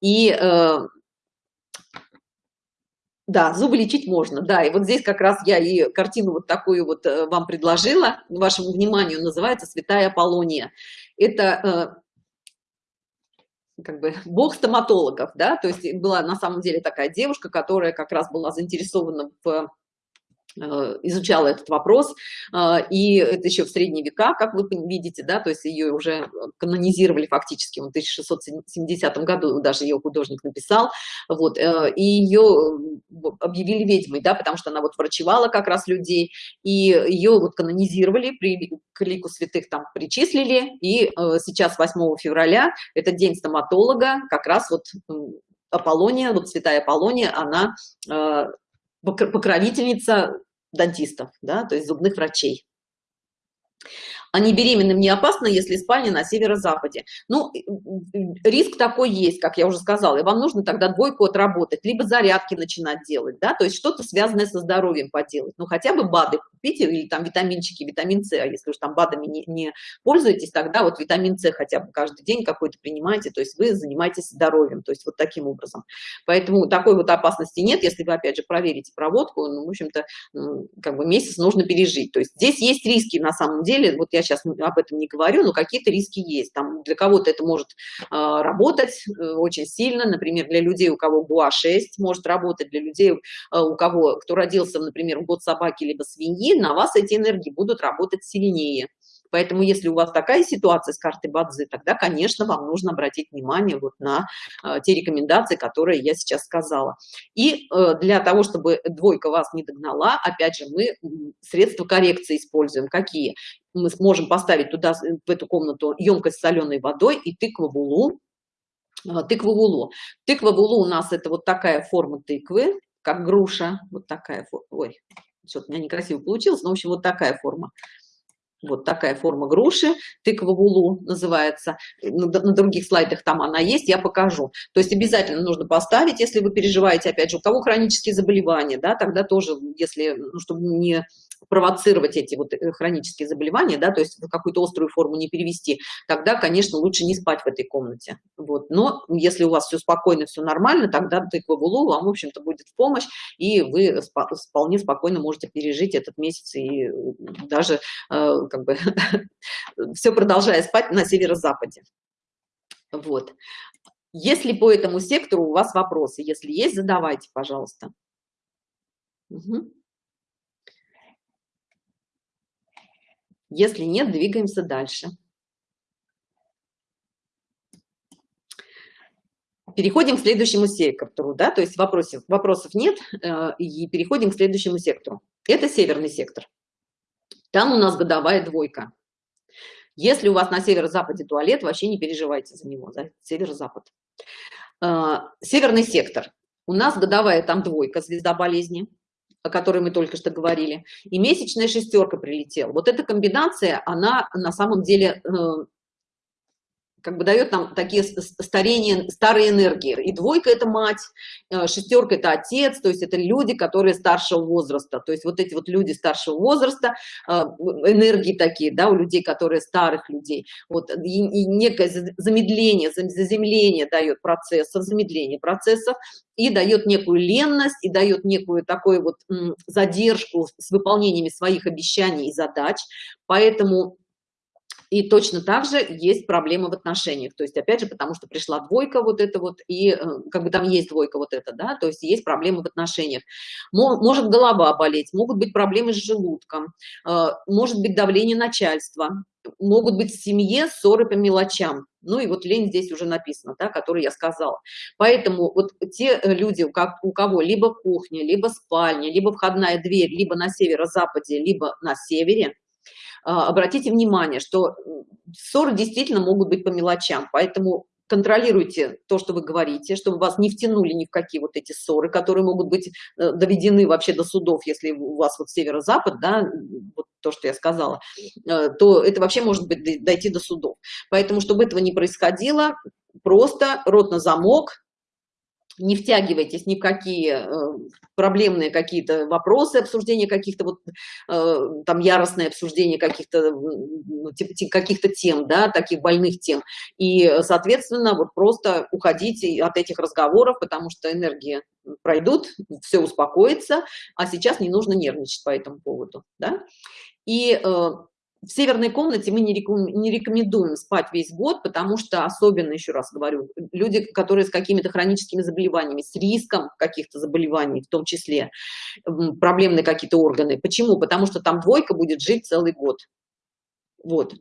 И э, да, зубы лечить можно, да, и вот здесь как раз я и картину вот такую вот э, вам предложила, вашему вниманию, называется «Святая Аполлония». Это э, как бы бог стоматологов, да, то есть была на самом деле такая девушка, которая как раз была заинтересована в изучала этот вопрос, э, и это еще в средние века, как вы видите, да, то есть ее уже канонизировали фактически, в 1670 году даже ее художник написал, вот, э, и ее объявили ведьмой, да, потому что она вот врачевала как раз людей, и ее вот канонизировали, при, к лику святых там причислили, и сейчас 8 февраля, это день стоматолога, как раз вот Аполлония, вот святая Аполлония, она покровительница дантистов, да, то есть зубных врачей они беременным не опасно, если спальня на северо-западе. Ну, риск такой есть, как я уже сказала, и вам нужно тогда двойку отработать, либо зарядки начинать делать, да, то есть что-то связанное со здоровьем поделать. Ну, хотя бы БАДы купите, или там витаминчики, витамин С, а если уж там БАДами не, не пользуетесь, тогда вот витамин С хотя бы каждый день какой-то принимаете, то есть вы занимаетесь здоровьем, то есть вот таким образом. Поэтому такой вот опасности нет, если вы, опять же, проверите проводку, ну, в общем-то, как бы месяц нужно пережить. То есть здесь есть риски на самом деле, вот я сейчас об этом не говорю, но какие-то риски есть. Там для кого-то это может э, работать э, очень сильно, например, для людей, у кого ГУА-6 может работать, для людей, э, у кого, кто родился, например, в год собаки либо свиньи, на вас эти энергии будут работать сильнее. Поэтому, если у вас такая ситуация с картой Бадзы, тогда, конечно, вам нужно обратить внимание вот на э, те рекомендации, которые я сейчас сказала. И э, для того, чтобы двойка вас не догнала, опять же, мы средства коррекции используем. Какие? Мы сможем поставить туда, в эту комнату, емкость с соленой водой и тыкву-вулу. Э, тыкву-вулу. Тыква-вулу у нас это вот такая форма тыквы, как груша, вот такая, ой, что-то у меня некрасиво получилось, но, в общем, вот такая форма вот такая форма груши, тыква вулу называется. На, на других слайдах там она есть, я покажу. То есть обязательно нужно поставить, если вы переживаете, опять же, у кого хронические заболевания, да, тогда тоже, если, ну, чтобы не провоцировать эти вот э, хронические заболевания, да, то есть в какую-то острую форму не перевести, тогда, конечно, лучше не спать в этой комнате. Вот. Но если у вас все спокойно, все нормально, тогда тыква вулу вам, в общем-то, будет в помощь, и вы вполне спокойно можете пережить этот месяц и даже э, как бы все продолжая спать на северо-западе. Вот. Если по этому сектору у вас вопросы, если есть, задавайте, пожалуйста. Угу. Если нет, двигаемся дальше. Переходим к следующему сектору, да, то есть вопросов, вопросов нет, э, и переходим к следующему сектору. Это северный сектор. Там у нас годовая двойка. Если у вас на северо-западе туалет, вообще не переживайте за него, за северо-запад. А, северный сектор. У нас годовая там двойка, звезда болезни, о которой мы только что говорили, и месячная шестерка прилетела. Вот эта комбинация, она на самом деле э, как бы дает нам такие старения, старые энергии. И двойка – это мать, э, шестерка – это отец, то есть это люди, которые старшего возраста. То есть вот эти вот люди старшего возраста, э, энергии такие, да, у людей, которые старых людей. Вот, и, и некое замедление, заземление дает процессов, замедление процессов, и дает некую ленность, и дает некую такую вот задержку с выполнениями своих обещаний и задач. Поэтому и точно так же есть проблемы в отношениях. То есть, опять же, потому что пришла двойка вот это вот, и э, как бы там есть двойка вот это, да, то есть есть проблемы в отношениях. Может голова болеть, могут быть проблемы с желудком, э, может быть давление начальства, могут быть в семье ссоры по мелочам. Ну и вот лень здесь уже написано, да, который я сказала. Поэтому вот те э, люди, у кого либо кухня, либо спальня, либо входная дверь, либо на северо-западе, либо на севере, обратите внимание, что ссоры действительно могут быть по мелочам, поэтому контролируйте то, что вы говорите, чтобы вас не втянули ни в какие вот эти ссоры, которые могут быть э, доведены вообще до судов, если у вас вот северо-запад, да, вот то, что я сказала, э, то это вообще может быть дойти до судов. Поэтому, чтобы этого не происходило, просто рот на замок, не втягивайтесь ни в какие э, проблемные какие-то вопросы, обсуждения каких-то вот э, там яростное обсуждение каких-то ну, каких-то тем, да, таких больных тем. И, соответственно, вот просто уходите от этих разговоров, потому что энергии пройдут, все успокоится, а сейчас не нужно нервничать по этому поводу, да. И э, в северной комнате мы не рекомендуем спать весь год, потому что особенно, еще раз говорю, люди, которые с какими-то хроническими заболеваниями, с риском каких-то заболеваний, в том числе проблемные какие-то органы. Почему? Потому что там двойка будет жить целый год. Вот,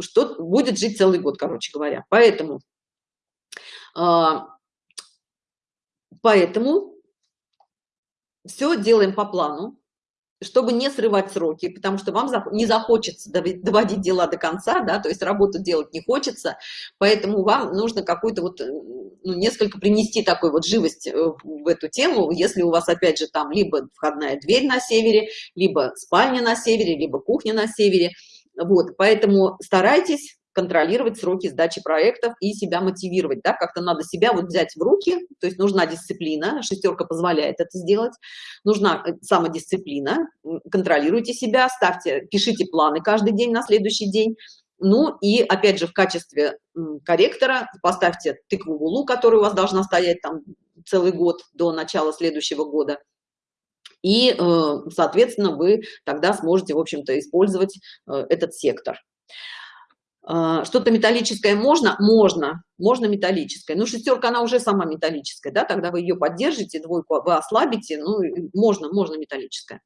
что будет жить целый год, короче говоря. Поэтому, а, поэтому все делаем по плану чтобы не срывать сроки, потому что вам не захочется доводить дела до конца, да, то есть работу делать не хочется, поэтому вам нужно какую-то вот, э, ну, несколько принести такой вот живость э, в эту тему, если у вас, опять же, там либо входная дверь на севере, либо спальня на севере, либо кухня на севере, вот, поэтому старайтесь контролировать сроки сдачи проектов и себя мотивировать, да, как-то надо себя вот взять в руки, то есть нужна дисциплина, шестерка позволяет это сделать, нужна э, самодисциплина, контролируйте себя, ставьте, пишите планы каждый день на следующий день, ну и опять же в качестве корректора поставьте тыкву в улу, которая у вас должна стоять там целый год до начала следующего года, и, э, соответственно, вы тогда сможете, в общем-то, использовать э, этот сектор. А, что-то металлическое можно? Можно. Можно металлическое. Но шестерка она уже сама металлическая да тогда вы ее поддержите двойку вы ослабите ну можно можно металлическое.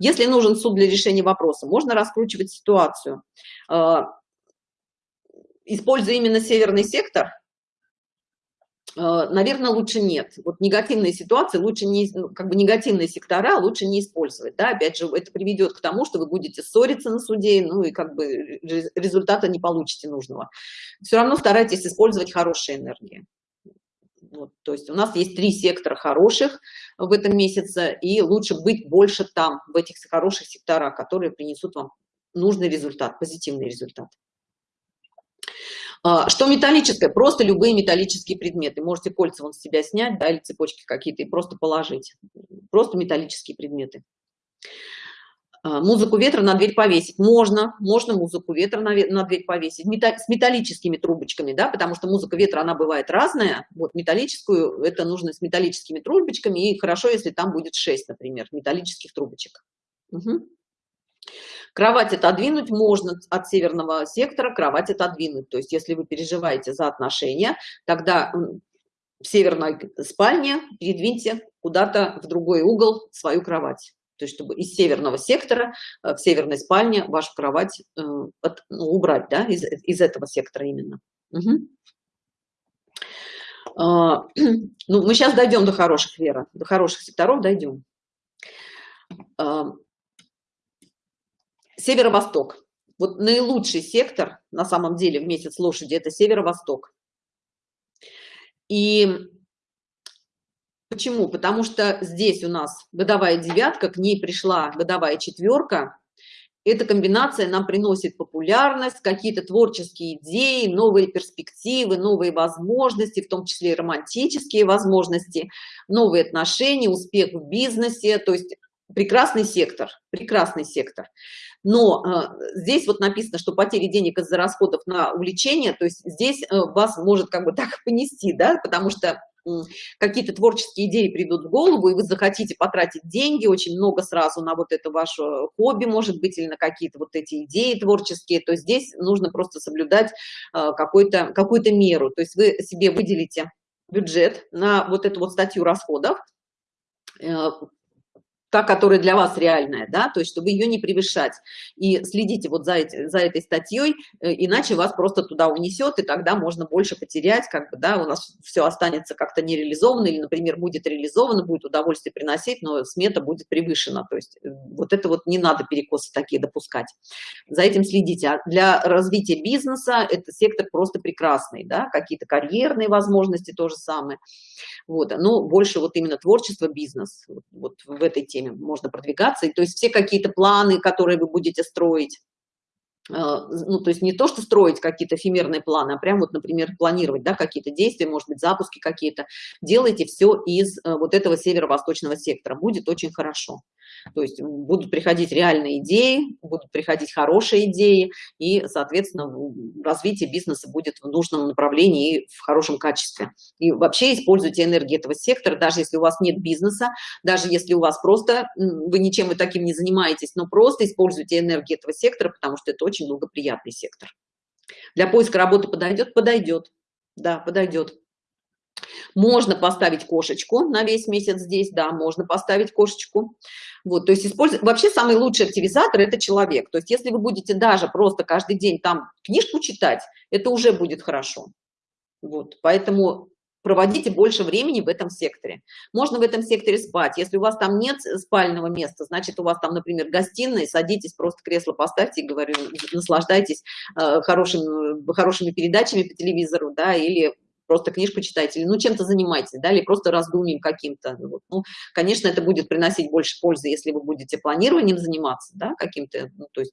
Если нужен суд для решения вопроса можно раскручивать ситуацию. А, используя именно северный сектор наверное, лучше нет. Вот негативные ситуации лучше не, ну, как бы негативные сектора лучше не использовать. Да? Опять же, это приведет к тому, что вы будете ссориться на суде, ну и как бы результата не получите нужного. Все равно старайтесь использовать хорошие энергии. Вот, то есть у нас есть три сектора хороших в этом месяце, и лучше быть больше там, в этих хороших секторах, которые принесут вам нужный результат, позитивный результат. А, что металлическое? Просто любые металлические предметы. Можете кольца вон с себя снять, да, или цепочки какие-то, и просто положить. Просто металлические предметы. А, музыку ветра на дверь повесить. Можно, можно музыку ветра на, на дверь повесить. Металл, с металлическими трубочками, да, потому что музыка ветра, она бывает разная. Вот металлическую, это нужно с металлическими трубочками, и хорошо, если там будет 6, например, металлических трубочек. Угу. Кровать отодвинуть можно от северного сектора, кровать отодвинуть. То есть если вы переживаете за отношения, тогда в северной спальне передвиньте куда-то в другой угол свою кровать. То есть чтобы из северного сектора э, в северной спальне вашу кровать э, от, ну, убрать, да, из, из этого сектора именно. Угу. Ну, мы сейчас дойдем до хороших, Вера, до хороших секторов дойдем. А, Северо-восток. Вот наилучший сектор на самом деле в месяц лошади это северо-восток. И почему? Потому что здесь у нас годовая девятка, к ней пришла годовая четверка. эта комбинация нам приносит популярность, какие-то творческие идеи, новые перспективы, новые возможности, в том числе и романтические возможности, новые отношения, успех в бизнесе, то есть прекрасный сектор, прекрасный сектор. Но э, здесь вот написано, что потери денег из-за расходов на увлечение, то есть здесь э, вас может как бы так понести, да, потому что какие-то творческие идеи придут в голову, и вы захотите потратить деньги очень много сразу на вот это ваше хобби, может быть, или на какие-то вот эти идеи творческие, то здесь нужно просто соблюдать э, какую-то какую -то меру. То есть вы себе выделите бюджет на вот эту вот статью расходов, та, которая для вас реальная, да, то есть чтобы ее не превышать. И следите вот за, эти, за этой статьей, э, иначе вас просто туда унесет, и тогда можно больше потерять, как бы, да, у нас все останется как-то нереализовано, или, например, будет реализовано, будет удовольствие приносить, но смета будет превышена. То есть э, вот это вот не надо перекосы такие допускать. За этим следите. А для развития бизнеса это сектор просто прекрасный, да, какие-то карьерные возможности то же самое. Вот, но больше вот именно творчество, бизнес, вот, вот в этой теме можно продвигаться. И, то есть все какие-то планы, которые вы будете строить, ну, то есть не то, что строить какие-то эфемерные планы, а прям вот, например, планировать, да, какие-то действия, может быть, запуски какие-то. Делайте все из э, вот этого северо-восточного сектора. Будет очень хорошо. То есть будут приходить реальные идеи, будут приходить хорошие идеи, и, соответственно, развитие бизнеса будет в нужном направлении и в хорошем качестве. И вообще используйте энергию этого сектора, даже если у вас нет бизнеса, даже если у вас просто, вы ничем и таким не занимаетесь, но просто используйте энергию этого сектора, потому что это очень благоприятный сектор. Для поиска работы подойдет? Подойдет. Да, подойдет. Можно поставить кошечку на весь месяц здесь, да, можно поставить кошечку. Вот, то есть использовать, вообще самый лучший активизатор – это человек. То есть если вы будете даже просто каждый день там книжку читать, это уже будет хорошо. Вот, поэтому проводите больше времени в этом секторе. Можно в этом секторе спать. Если у вас там нет спального места, значит, у вас там, например, гостиная, садитесь, просто кресло поставьте говорю, наслаждайтесь э, хорошими, хорошими передачами по телевизору, да, или просто книжку читайте, или ну чем-то занимайтесь, да, или просто раздумьем каким-то. Вот. Ну, конечно, это будет приносить больше пользы, если вы будете планированием заниматься, да, каким-то, ну, то есть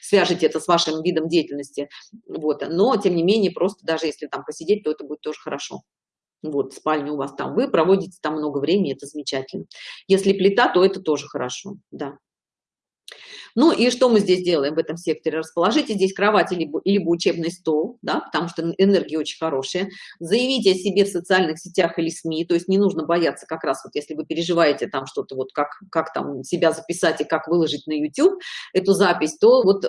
свяжете это с вашим видом деятельности, вот, но тем не менее, просто даже если там посидеть, то это будет тоже хорошо. Вот, спальня у вас там, вы проводите там много времени, это замечательно. Если плита, то это тоже хорошо, да. Ну и что мы здесь делаем в этом секторе? Расположите здесь кровать либо, либо учебный стол, да, потому что энергия очень хорошая. Заявите о себе в социальных сетях или СМИ, то есть не нужно бояться как раз вот если вы переживаете там что-то вот как, как там себя записать и как выложить на YouTube эту запись, то вот э,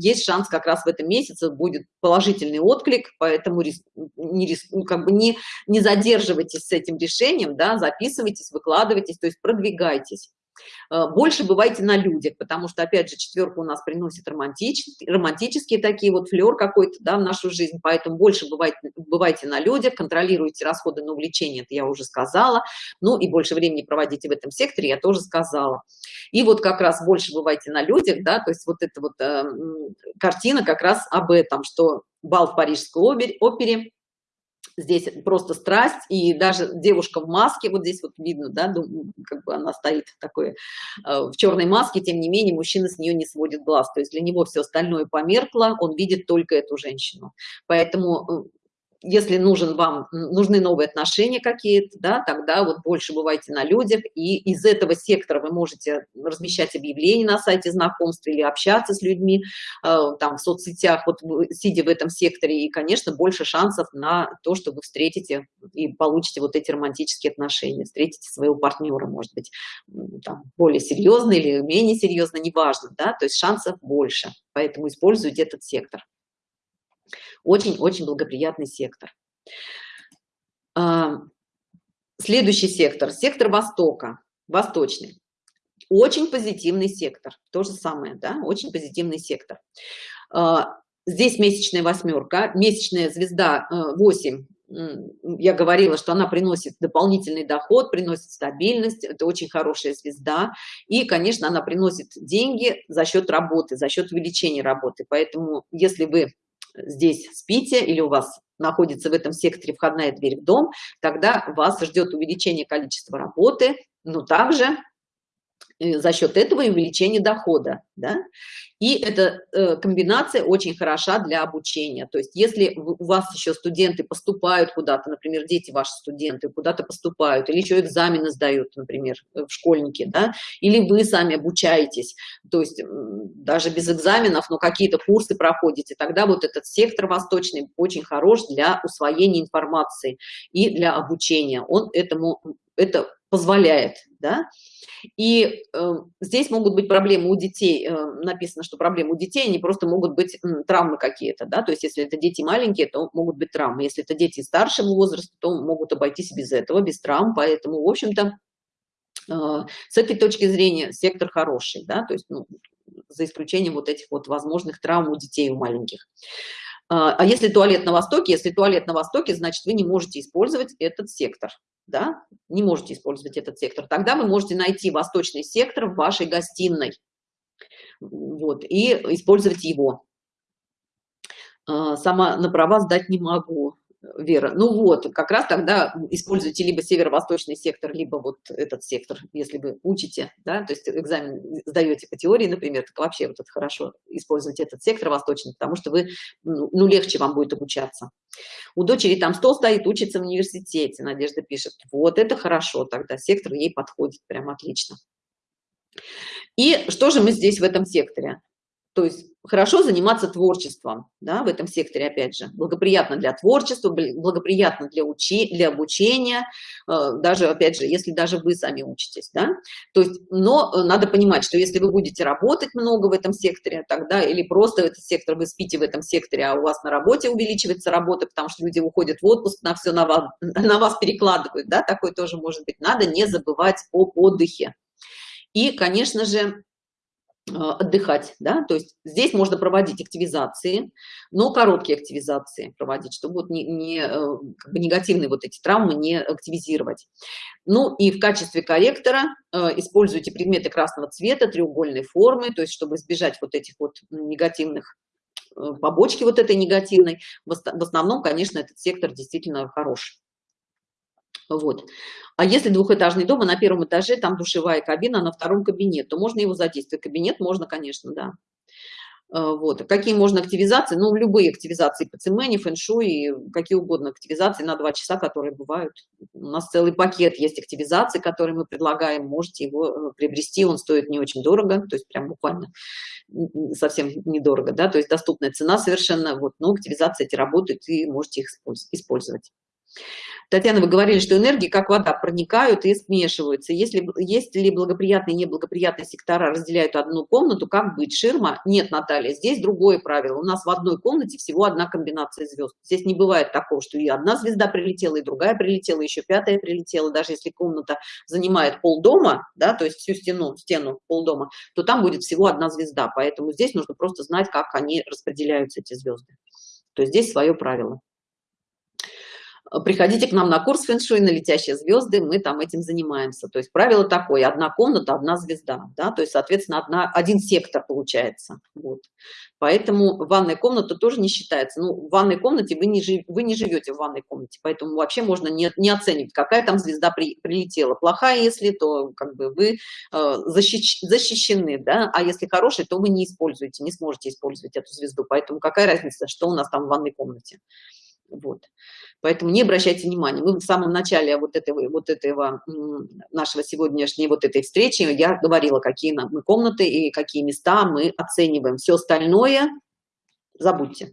есть шанс как раз в этом месяце будет положительный отклик, поэтому рис, не, рис, ну, как бы не, не задерживайтесь с этим решением, да, записывайтесь, выкладывайтесь, то есть продвигайтесь. Э, больше бывайте на людях, потому что, опять же, четверка у нас приносит романтические, романтические такие вот флер какой-то, да, в нашу жизнь, поэтому больше бывайте, бывайте на людях, контролируйте расходы на увлечение, это я уже сказала, ну и больше времени проводите в этом секторе, я тоже сказала. И вот как раз больше бывайте на людях, да, то есть вот эта вот э, картина как раз об этом, что бал в Парижской опере, здесь просто страсть и даже девушка в маске вот здесь вот видно да как бы она стоит такой э, в черной маске тем не менее мужчина с нее не сводит глаз. То есть для него все остальное померкло он видит только эту женщину. Поэтому э, если нужен вам нужны новые отношения какие-то да тогда вот больше бывайте на людях и из этого сектора вы можете размещать объявления на сайте знакомств или общаться с людьми э, там в соцсетях вот сидя в этом секторе и конечно больше шансов на то что вы встретите и получите вот эти романтические отношения встретите своего партнера может быть там, более серьезно или менее серьезно неважно да то есть шансов больше. Поэтому используйте этот сектор очень-очень благоприятный сектор. Следующий сектор, сектор Востока, восточный. Очень позитивный сектор, то же самое, да, очень позитивный сектор. А, здесь месячная восьмерка, месячная звезда 8, э, я говорила, что она приносит дополнительный доход, приносит стабильность, это очень хорошая звезда. И, конечно, она приносит деньги за счет работы, за счет увеличения работы. Поэтому, если вы здесь спите или у вас находится в этом секторе входная дверь в дом, тогда вас ждет увеличение количества работы, но также за счет этого и увеличение дохода, да? И эта э, комбинация очень хороша для обучения. То есть если у вас еще студенты поступают куда-то, например, дети ваши студенты куда-то поступают, или еще экзамены сдают, например, в школьники, да, или вы сами обучаетесь, то есть даже без экзаменов, но какие-то курсы проходите, тогда вот этот сектор восточный очень хорош для усвоения информации и для обучения. Он этому, это позволяет, да, и э, здесь могут быть проблемы у детей, э, написано, что проблемы у детей, они просто могут быть э, травмы какие-то, да, то есть если это дети маленькие, то могут быть травмы, если это дети старшего возраста, то могут обойтись без этого, без травм, поэтому, в общем-то, э, с этой точки зрения сектор хороший, да, то есть, ну, за исключением вот этих вот возможных травм у детей, у маленьких. А, а если туалет на востоке, если туалет на востоке, значит, вы не можете использовать этот сектор, да, не можете использовать этот сектор. Тогда вы можете найти восточный сектор в вашей гостиной, вот, и использовать его. А, сама на права сдать не могу. Вера. Ну вот, как раз тогда используйте либо северо-восточный сектор, либо вот этот сектор, если вы учите, да, то есть экзамен сдаете по теории, например, так вообще вот это хорошо использовать этот сектор восточный, потому что вы, ну, ну, легче вам будет обучаться. У дочери там стол стоит, учится в университете, Надежда пишет. Вот это хорошо тогда, сектор ей подходит прям отлично. И что же мы здесь в этом секторе? То есть хорошо заниматься творчеством да, в этом секторе, опять же, благоприятно для творчества, благоприятно для, учи, для обучения, э, даже, опять же, если даже вы сами учитесь, да, то есть, но э, надо понимать, что если вы будете работать много в этом секторе, тогда, или просто этот сектор вы спите в этом секторе, а у вас на работе увеличивается работа, потому что люди уходят в отпуск, на все на вас, на вас перекладывают, да, такое тоже может быть, надо не забывать об отдыхе. И, конечно же, отдыхать, да, то есть здесь можно проводить активизации, но короткие активизации проводить, чтобы вот не, не э, как бы негативные вот эти травмы не активизировать. Ну и в качестве корректора э, используйте предметы красного цвета, треугольной формы, то есть чтобы избежать вот этих вот негативных э, побочки вот этой негативной. В основном, конечно, этот сектор действительно хороший. Вот. А если двухэтажный дом, а на первом этаже там душевая кабина, а на втором кабинет, то можно его задействовать. Кабинет можно, конечно, да. А, вот. Какие можно активизации? Ну, любые активизации по цемене, фэншуй, какие угодно активизации на два часа, которые бывают. У нас целый пакет есть активизаций, которые мы предлагаем. Можете его э, приобрести, он стоит не очень дорого, то есть прям буквально совсем недорого, да, то есть доступная цена совершенно, вот, но активизации эти работают и можете их использовать. Татьяна, вы говорили, что энергии, как вода, проникают и смешиваются. Если, есть ли благоприятные и неблагоприятные сектора разделяют одну комнату, как быть? Ширма? Нет, Наталья, здесь другое правило. У нас в одной комнате всего одна комбинация звезд. Здесь не бывает такого, что и одна звезда прилетела, и другая прилетела, еще пятая прилетела. Даже если комната занимает полдома, да, то есть всю стену, стену полдома, то там будет всего одна звезда. Поэтому здесь нужно просто знать, как они распределяются, эти звезды. То есть здесь свое правило приходите к нам на курс фэншуй на летящие звезды, мы там этим занимаемся. То есть правило такое, одна комната, одна звезда, да, то есть, соответственно, одна, один сектор получается. Вот. Поэтому ванная комната тоже не считается. Ну, в ванной комнате вы не, вы не живете в ванной комнате, поэтому вообще можно не, не оценивать, какая там звезда при, прилетела. Плохая, если, то как бы вы э, защищ, защищены, да, а если хорошая, то вы не используете, не сможете использовать эту звезду. Поэтому какая разница, что у нас там в ванной комнате. Вот. Поэтому не обращайте внимания. Мы в самом начале вот этого, вот этого нашего сегодняшней вот этой встречи я говорила, какие мы комнаты и какие места мы оцениваем. Все остальное забудьте.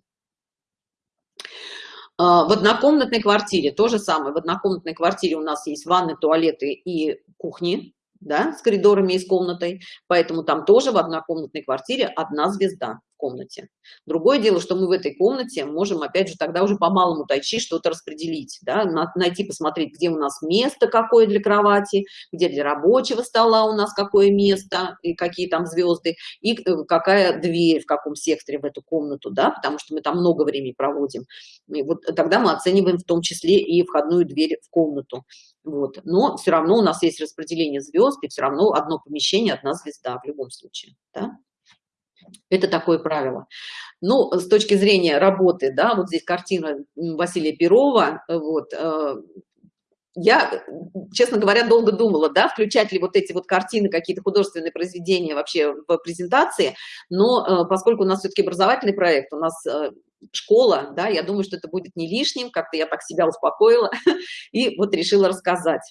А, в однокомнатной квартире то же самое. В однокомнатной квартире у нас есть ванны, туалеты и кухни, да, с коридорами и с комнатой. Поэтому там тоже в однокомнатной квартире одна звезда комнате. Другое дело, что мы в этой комнате можем, опять же, тогда уже по малому тайчи что-то распределить, да, найти, посмотреть, где у нас место какое для кровати, где для рабочего стола у нас какое место, и какие там звезды, и э, какая дверь в каком секторе в эту комнату, да, потому что мы там много времени проводим. И вот тогда мы оцениваем в том числе и входную дверь в комнату. Вот. Но все равно у нас есть распределение звезд, и все равно одно помещение, одна звезда в любом случае. Да? Это такое правило. Ну, с точки зрения работы, да, вот здесь картина Василия Перова, вот, э, я, честно говоря, долго думала, да, включать ли вот эти вот картины, какие-то художественные произведения вообще в презентации, но э, поскольку у нас все-таки образовательный проект, у нас э, школа, да, я думаю, что это будет не лишним, как-то я так себя успокоила и вот решила рассказать.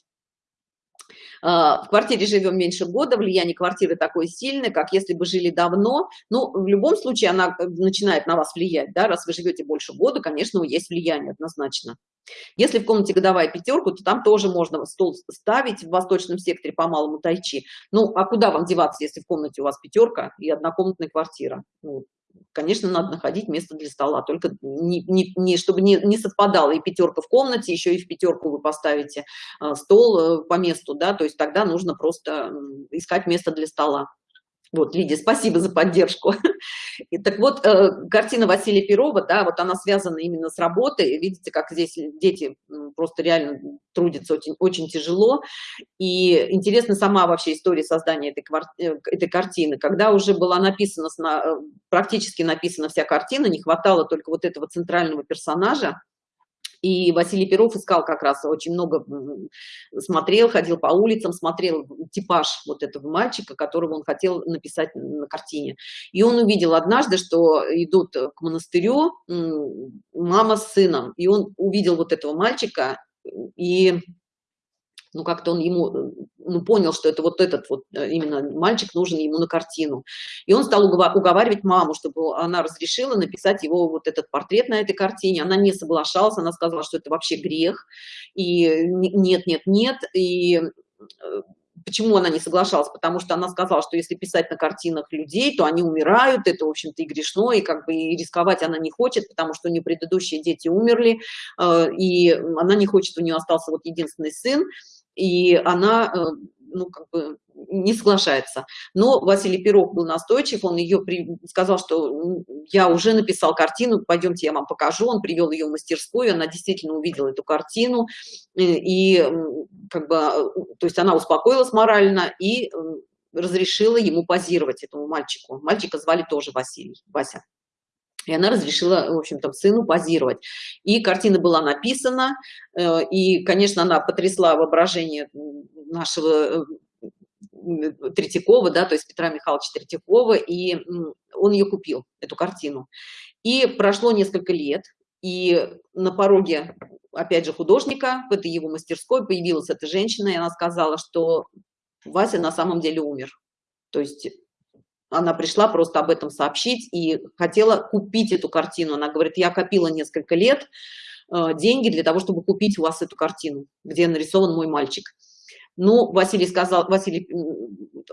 А, в квартире живем меньше года, влияние квартиры такое сильное, как если бы жили давно. Ну, в любом случае она э, начинает на вас влиять, да, раз вы живете больше года, конечно, есть влияние однозначно. Если в комнате годовая пятерку, то там тоже можно стол ставить в восточном секторе по малому тайчи. Ну, а куда вам деваться, если в комнате у вас пятерка и однокомнатная квартира? Ну, конечно, надо находить место для стола, только не, не, не, чтобы не, не совпадало и пятерка в комнате, еще и в пятерку вы поставите э, стол э, по месту, да, то есть тогда нужно просто искать место для стола. Вот, Лидия, спасибо за поддержку. И, так вот, э, картина Василия Перова, да, вот она связана именно с работой. Видите, как здесь дети просто реально трудятся очень, очень тяжело. И интересна сама вообще история создания этой, э, этой картины. Когда уже была написана, э, практически написана вся картина, не хватало только вот этого центрального персонажа, и Василий Перов искал как раз очень много, смотрел, ходил по улицам, смотрел типаж вот этого мальчика, которого он хотел написать на картине. И он увидел однажды, что идут к монастырю мама с сыном, и он увидел вот этого мальчика, и ну как-то он ему ну, понял, что это вот этот вот э, именно мальчик нужен ему на картину. И он стал уговаривать маму, чтобы она разрешила написать его вот этот портрет на этой картине. Она не соглашалась, она сказала, что это вообще грех. И нет, нет, нет. И э, Почему она не соглашалась? Потому что она сказала, что если писать на картинах людей, то они умирают, это, в общем-то, и грешно, и как бы и рисковать она не хочет, потому что у нее предыдущие дети умерли, э, и она не хочет, у нее остался вот единственный сын, и она, э, ну, как бы не соглашается. Но Василий Пирог был настойчив, он ее при... сказал, что я уже написал картину, пойдемте я вам покажу. Он привел ее в мастерскую, она действительно увидела эту картину, э, и как бы, э, то есть она успокоилась морально и разрешила ему позировать этому мальчику. Мальчика звали тоже Василий, Вася. И она разрешила, в общем-то, сыну позировать. И картина была написана, э, и, конечно, она потрясла воображение нашего э, Третьякова, да, то есть Петра Михайловича Третьякова, и он ее купил, эту картину. И прошло несколько лет, и на пороге, опять же, художника, в этой его мастерской появилась эта женщина, и она сказала, что Вася на самом деле умер. То есть она пришла просто об этом сообщить и хотела купить эту картину. Она говорит, я копила несколько лет э, деньги для того, чтобы купить у вас эту картину, где нарисован мой мальчик. Ну, Василий сказал, Василий,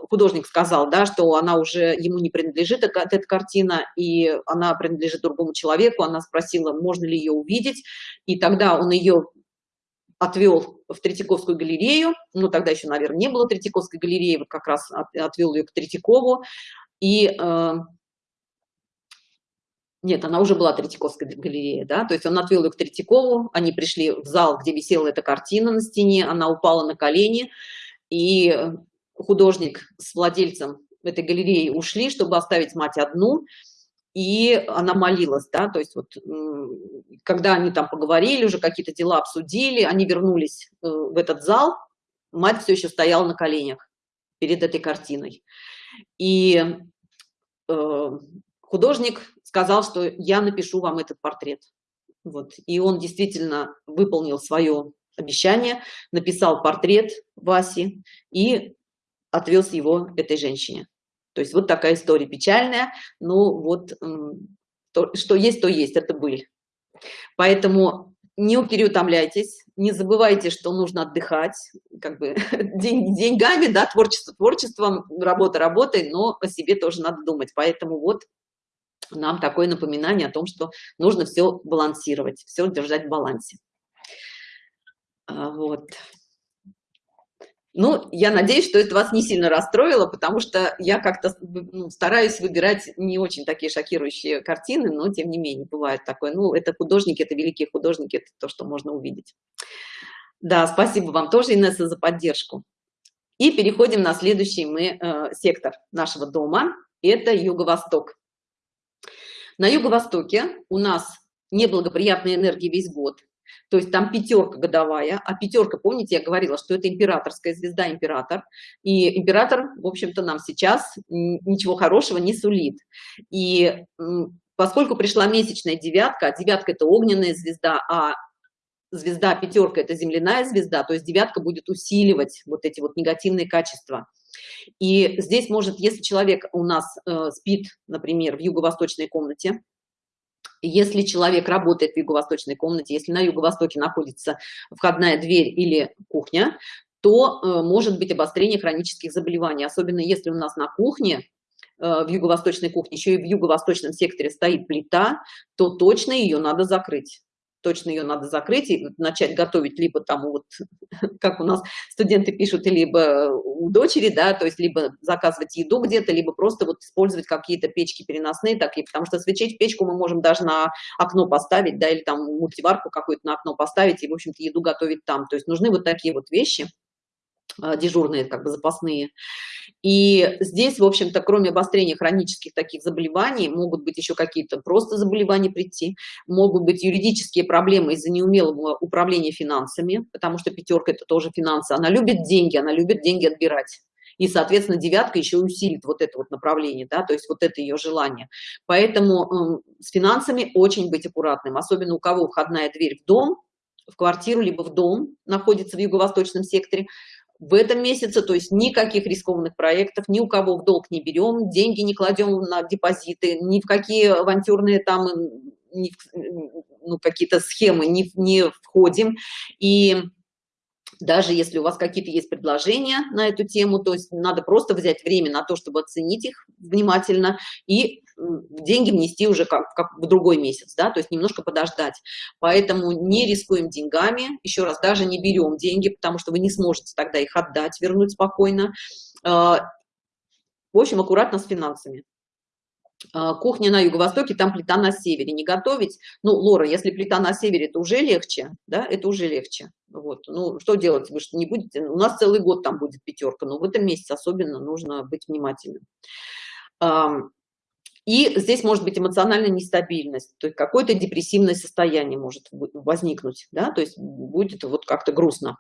художник сказал, да, что она уже ему не принадлежит, эта, эта картина, и она принадлежит другому человеку. Она спросила, можно ли ее увидеть, и тогда он ее отвел в Третьяковскую галерею, ну, тогда еще, наверное, не было Третьяковской галереи, вот как раз отвел ее к Третьякову, и э, нет, она уже была Третьяковская галерея, да, то есть он отвел ее к Третьякову, они пришли в зал, где висела эта картина на стене, она упала на колени, и художник с владельцем этой галереи ушли, чтобы оставить мать одну, и она молилась, да, то есть вот когда они там поговорили, уже какие-то дела обсудили, они вернулись э, в этот зал, мать все еще стояла на коленях перед этой картиной. И э, художник сказал, что я напишу вам этот портрет. Вот. И он действительно выполнил свое обещание, написал портрет Васи и отвез его этой женщине. То есть вот такая история печальная, но вот то, что есть, то есть, это быль. Поэтому не переутомляйтесь, не забывайте, что нужно отдыхать, как бы день, деньгами, да, творчество творчеством, работа работой, но о себе тоже надо думать. Поэтому вот нам такое напоминание о том, что нужно все балансировать, все держать в балансе. А, вот. Ну, я надеюсь, что это вас не сильно расстроило, потому что я как-то ну, стараюсь выбирать не очень такие шокирующие картины, но тем не менее бывает такое. Ну, это художники, это великие художники, это то, что можно увидеть. Да, спасибо вам тоже, Инесса, за поддержку. И переходим на следующий мы э, сектор нашего дома. Это юго-восток. На юго-востоке у нас неблагоприятные энергии весь год. То есть там пятерка годовая, а пятерка, помните, я говорила, что это императорская звезда, император, и император, в общем-то, нам сейчас ничего хорошего не сулит. И поскольку пришла месячная девятка, а девятка это огненная звезда, а звезда пятерка это земляная звезда, то есть девятка будет усиливать вот эти вот негативные качества. И здесь может, если человек у нас э, спит, например, в юго-восточной комнате, если человек работает в юго-восточной комнате, если на юго-востоке находится входная дверь или кухня, то э, может быть обострение хронических заболеваний, особенно если у нас на кухне э, в юго-восточной кухне еще и в юго-восточном секторе стоит плита, то точно ее надо закрыть точно ее надо закрыть и начать готовить либо там вот, как у нас студенты пишут, либо у дочери, да, то есть либо заказывать еду где-то, либо просто вот использовать какие-то печки переносные такие, потому что свечить печку мы можем даже на окно поставить, да, или там мультиварку какую-то на окно поставить и, в общем-то, еду готовить там. То есть нужны вот такие вот вещи, а, дежурные, как бы запасные. И здесь, в общем-то, кроме обострения хронических таких заболеваний, могут быть еще какие-то просто заболевания прийти, могут быть юридические проблемы из-за неумелого управления финансами, потому что пятерка – это тоже финансы. Она любит деньги, она любит деньги отбирать. И, соответственно, девятка еще усилит вот это вот направление, да, то есть вот это ее желание. Поэтому э, с финансами очень быть аккуратным, особенно у кого входная дверь в дом, в квартиру, либо в дом находится в юго-восточном секторе, в этом месяце, то есть никаких рискованных проектов, ни у кого в долг не берем, деньги не кладем на депозиты, ни в какие авантюрные там ну, какие-то схемы не, не входим. И даже если у вас какие-то есть предложения на эту тему, то есть надо просто взять время на то, чтобы оценить их внимательно и деньги внести уже как, как в другой месяц, да, то есть немножко подождать. Поэтому не рискуем деньгами, еще раз, даже не берем деньги, потому что вы не сможете тогда их отдать, вернуть спокойно. А, в общем, аккуратно с финансами. А, кухня на юго-востоке, там плита на севере. Не готовить, ну, Лора, если плита на севере, это уже легче, да, это уже легче. Вот, ну, что делать, вы что не будете, у нас целый год там будет пятерка, но в этом месяце особенно нужно быть внимательным. И здесь может быть эмоциональная нестабильность, то есть какое-то депрессивное состояние может возникнуть, да, то есть будет вот как-то грустно.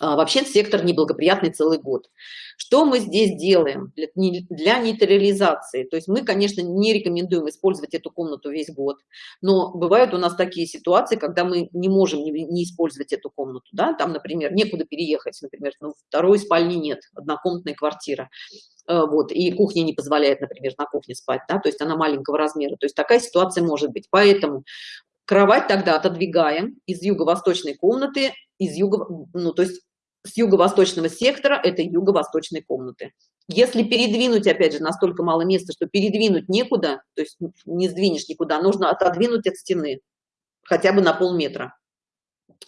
А, вообще сектор неблагоприятный целый год. Что мы здесь делаем для, нейтрализации? То есть мы, конечно, не рекомендуем использовать эту комнату весь год, но бывают у нас такие ситуации, когда мы не можем не, не использовать эту комнату. Да? Там, например, некуда переехать, например, ну, второй спальни нет, однокомнатная квартира. Э, вот, и кухня не позволяет, например, на кухне спать, да, то есть она маленького размера, то есть такая ситуация может быть. Поэтому кровать тогда отодвигаем из юго-восточной комнаты, из юго, ну, то есть с юго-восточного сектора этой юго-восточной комнаты. Если передвинуть, опять же, настолько мало места, что передвинуть некуда, то есть не сдвинешь никуда, нужно отодвинуть от стены хотя бы на полметра.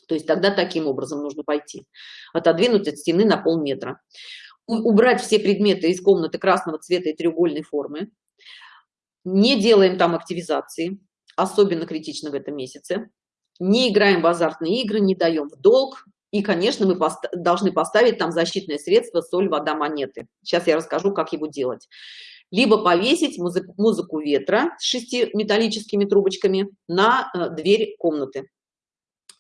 То есть тогда таким образом нужно пойти. Отодвинуть от стены на полметра. Убрать все предметы из комнаты красного цвета и треугольной формы. Не делаем там активизации, особенно критично в этом месяце. Не играем в азартные игры, не даем в долг, и, конечно, мы пост должны поставить там защитное средство соль, вода, монеты. Сейчас я расскажу, как его делать. Либо повесить музыку, музыку ветра с шести металлическими трубочками на э, дверь комнаты.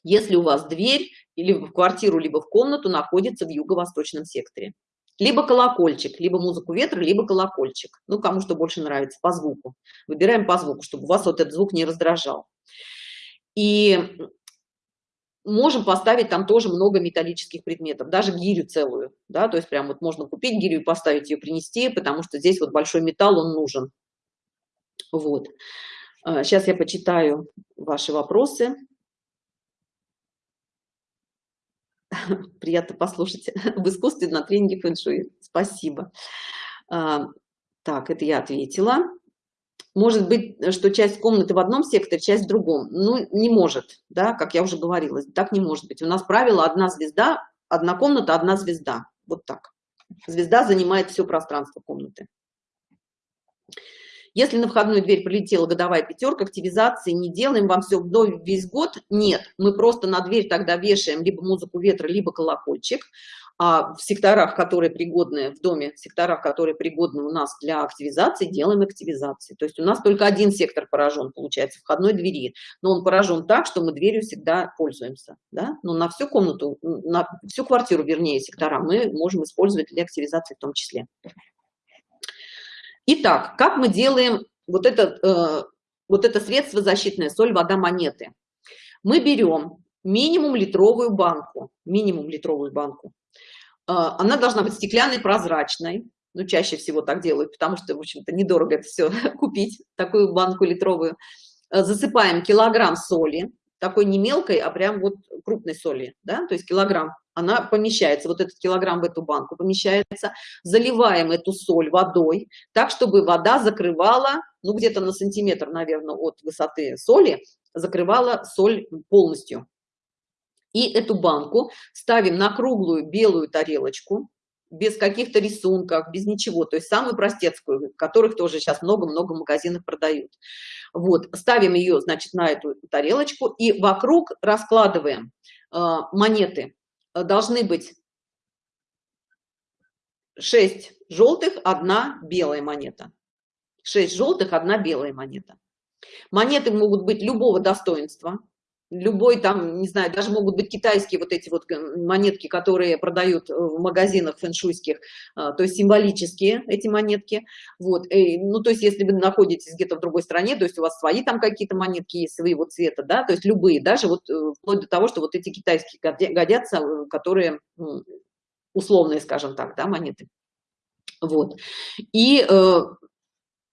Если у вас дверь или в квартиру, либо в комнату находится в юго-восточном секторе. Либо колокольчик, либо музыку ветра, либо колокольчик. Ну, кому что больше нравится, по звуку. Выбираем по звуку, чтобы вас вот этот звук не раздражал. И можем поставить там тоже много металлических предметов, даже гирю целую, да, то есть прям вот можно купить гирю и поставить ее, принести, потому что здесь вот большой металл, он нужен. Вот. Сейчас а, я почитаю ваши вопросы. Приятно послушать в искусстве на тренинге фэншуй. Спасибо. А, так, это я ответила. Может быть, что часть комнаты в одном секторе, часть в другом. Ну, не может, да, как я уже говорила, так не может быть. У нас правило одна звезда, одна комната, одна звезда. Вот так. Звезда занимает все пространство комнаты. Если на входную дверь прилетела годовая пятерка, активизации не делаем, вам все вдоль весь год? Нет, мы просто на дверь тогда вешаем либо музыку ветра, либо колокольчик, А в секторах, которые пригодны в доме, в секторах, которые пригодны у нас для активизации, делаем активизации. То есть у нас только один сектор поражен, получается, входной двери. Но он поражен так, что мы дверью всегда пользуемся. Да? Но на всю комнату, на всю квартиру, вернее, сектора мы можем использовать для активизации в том числе. Итак, как мы делаем вот это, э, вот это средство защитное, соль, вода, монеты? Мы берем минимум литровую банку, минимум литровую банку. Э, она должна быть стеклянной, прозрачной. Ну, чаще всего так делают, потому что, в общем-то, недорого это все купить, такую банку литровую. Э, засыпаем килограмм соли, такой не мелкой, а прям вот крупной соли, да, то есть килограмм она помещается, вот этот килограмм в эту банку помещается, заливаем эту соль водой, так, чтобы вода закрывала, ну, где-то на сантиметр, наверное, от высоты соли, закрывала соль полностью. И эту банку ставим на круглую белую тарелочку, без каких-то рисунков, без ничего, то есть самую простецкую, которых тоже сейчас много-много в магазинах продают. Вот, ставим ее, значит, на эту тарелочку и вокруг раскладываем э, монеты должны быть 6 желтых, одна белая монета. 6 желтых, одна белая монета. Монеты могут быть любого достоинства, любой там, не знаю, даже могут быть китайские вот эти вот монетки, которые продают в магазинах фэншуйских, а, то есть символические эти монетки. Вот, и, ну, то есть если вы находитесь где-то в другой стране, то есть у вас свои там какие-то монетки есть своего цвета, да, то есть любые, даже вот э, вплоть до того, что вот эти китайские годятся, э, которые условные, скажем так, да, монеты. Вот. И э,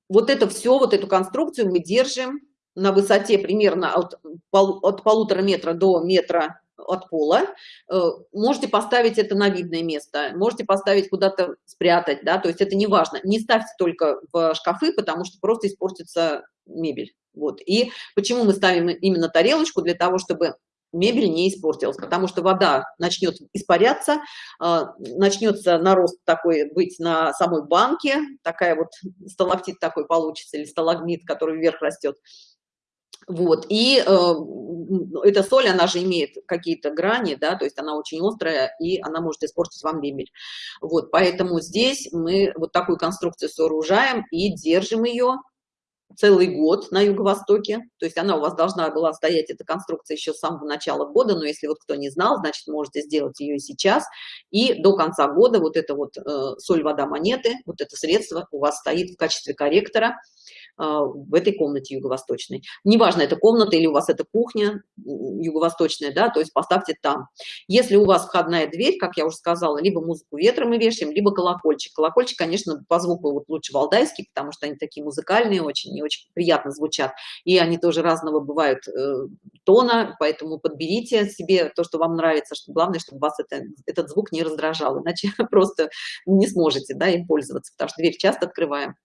вот это все, вот эту конструкцию мы держим на высоте примерно от, от полутора метра до метра от пола, э, можете поставить это на видное место, можете поставить куда-то спрятать, да, то есть это не важно. Не ставьте только в шкафы, потому что просто испортится мебель. Вот. И почему мы ставим именно тарелочку? Для того, чтобы мебель не испортилась, потому что вода начнет испаряться, э, начнется нарост такой быть на самой банке, такая вот сталактит такой получится или сталагмит, который вверх растет. Вот, и э, эта соль, она же имеет какие-то грани, да, то есть она очень острая, и она может испортить вам мебель. Вот, поэтому здесь мы вот такую конструкцию сооружаем и держим ее целый год на юго-востоке, то есть она у вас должна была стоять, эта конструкция еще с самого начала года, но если вот кто не знал, значит, можете сделать ее сейчас, и до конца года вот это вот э, соль, вода, монеты, вот это средство у вас стоит в качестве корректора, в этой комнате юго-восточной. Неважно, это комната или у вас это кухня юго-восточная, да, то есть поставьте там. Если у вас входная дверь, как я уже сказала, либо музыку ветра мы вешаем, либо колокольчик. Колокольчик, конечно, по звуку вот лучше валдайский, потому что они такие музыкальные очень и очень приятно звучат. И они тоже разного бывают э, тона, поэтому подберите себе то, что вам нравится. Что главное, чтобы вас это, этот звук не раздражал, иначе просто не сможете да, им пользоваться, потому что дверь часто открываем.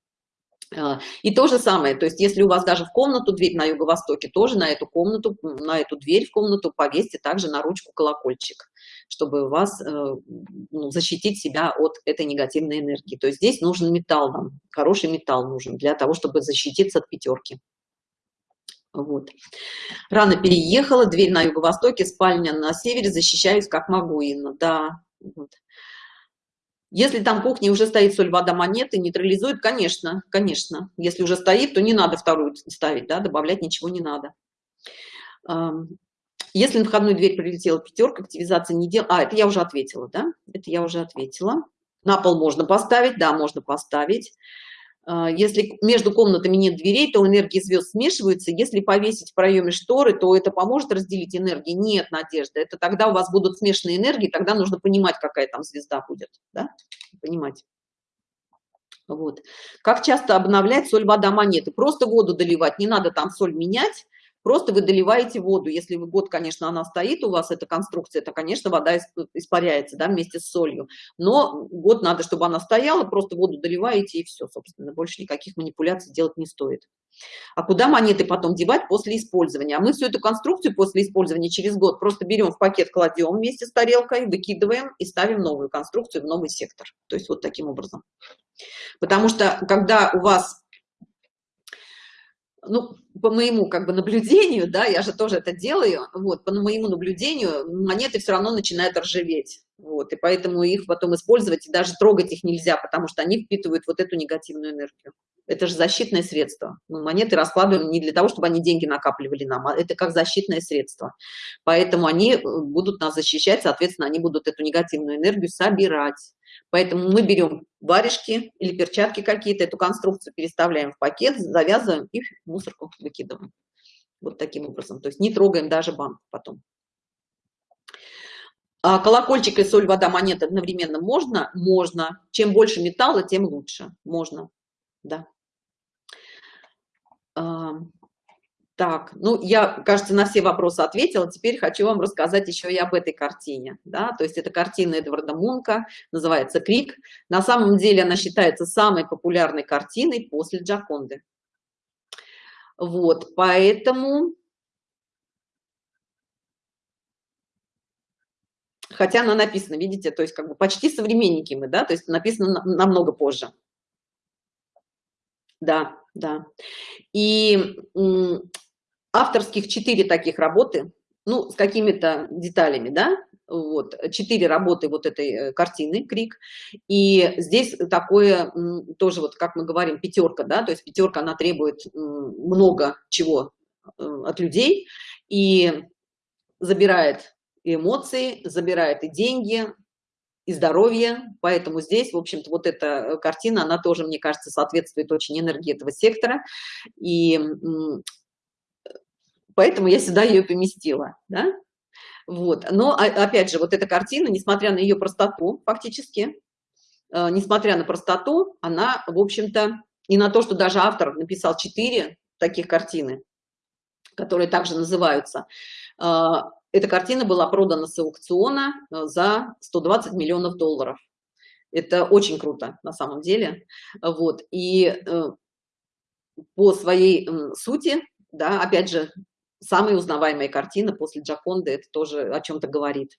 А, и то же самое, то есть если у вас даже в комнату дверь на юго-востоке, тоже на эту комнату, на эту дверь в комнату повесьте также на ручку колокольчик, чтобы вас э, ну, защитить себя от этой негативной энергии. То есть здесь нужен металл вам, хороший металл нужен для того, чтобы защититься от пятерки. Вот. Рано переехала, дверь на юго-востоке, спальня на севере, защищаюсь как могу, Инна. Да, вот. Если там кухня уже стоит соль, вода, монеты, нейтрализует, конечно, конечно. Если уже стоит, то не надо вторую ставить, да, добавлять ничего не надо. Если на входную дверь прилетела пятерка, активизация не дел... А, это я уже ответила, да? Это я уже ответила. На пол можно поставить, да, можно поставить. А, если между комнатами нет дверей, то энергии звезд смешиваются. Если повесить в проеме шторы, то это поможет разделить энергии. Нет, Надежда, это тогда у вас будут смешанные энергии, тогда нужно понимать, какая там звезда будет. Да? Понимать. Вот. Как часто обновлять соль, вода, монеты? Просто воду доливать, не надо там соль менять Просто вы доливаете воду. Если вы год, конечно, она стоит у вас, эта конструкция, то, конечно, вода испаряется да, вместе с солью. Но год надо, чтобы она стояла, просто воду доливаете и все, собственно. Больше никаких манипуляций делать не стоит. А куда монеты потом девать после использования? А мы всю эту конструкцию после использования через год просто берем в пакет, кладем вместе с тарелкой, выкидываем и ставим новую конструкцию в новый сектор. То есть вот таким образом. Потому что когда у вас ну, по моему как бы наблюдению, да, я же тоже это делаю, вот, по моему наблюдению монеты все равно начинают ржаветь, вот, и поэтому их потом использовать и даже трогать их нельзя, потому что они впитывают вот эту негативную энергию. Это же защитное средство. Мы монеты раскладываем не для того, чтобы они деньги накапливали нам, а это как защитное средство. Поэтому они э, будут нас защищать, соответственно, они будут эту негативную энергию собирать. Поэтому мы берем варежки или перчатки какие-то, эту конструкцию переставляем в пакет, завязываем и в мусорку выкидываем. Вот таким образом. То есть не трогаем даже банк потом. А колокольчик и соль, вода, монета одновременно можно? Можно. Чем больше металла, тем лучше. Можно. Да. Так, ну, я, кажется, на все вопросы ответила. Теперь хочу вам рассказать еще и об этой картине. Да? То есть это картина Эдварда Мунка, называется «Крик». На самом деле она считается самой популярной картиной после Джаконды. Вот, поэтому... Хотя она написана, видите, то есть как бы почти современники мы, да, то есть написано намного позже. Да, да. И авторских четыре таких работы, ну, с какими-то деталями, да, вот, четыре работы вот этой э, картины «Крик», и здесь такое, тоже вот, как мы говорим, пятерка, да, то есть пятерка, она требует много чего э, от людей, и забирает и эмоции, забирает и деньги, и здоровье, поэтому здесь, в общем-то, вот эта э, картина, она тоже, мне кажется, соответствует очень энергии этого сектора, и поэтому я сюда ее поместила, да? Вот, но опять же, вот эта картина, несмотря на ее простоту, фактически, э, несмотря на простоту, она, в общем-то, и на то, что даже автор написал четыре таких картины, которые также называются, э, эта картина была продана с аукциона э, за 120 миллионов долларов. Это очень круто на самом деле. Вот. И по своей сути, да, опять же, самая узнаваемая картина после Джаконды, это тоже о чем-то говорит.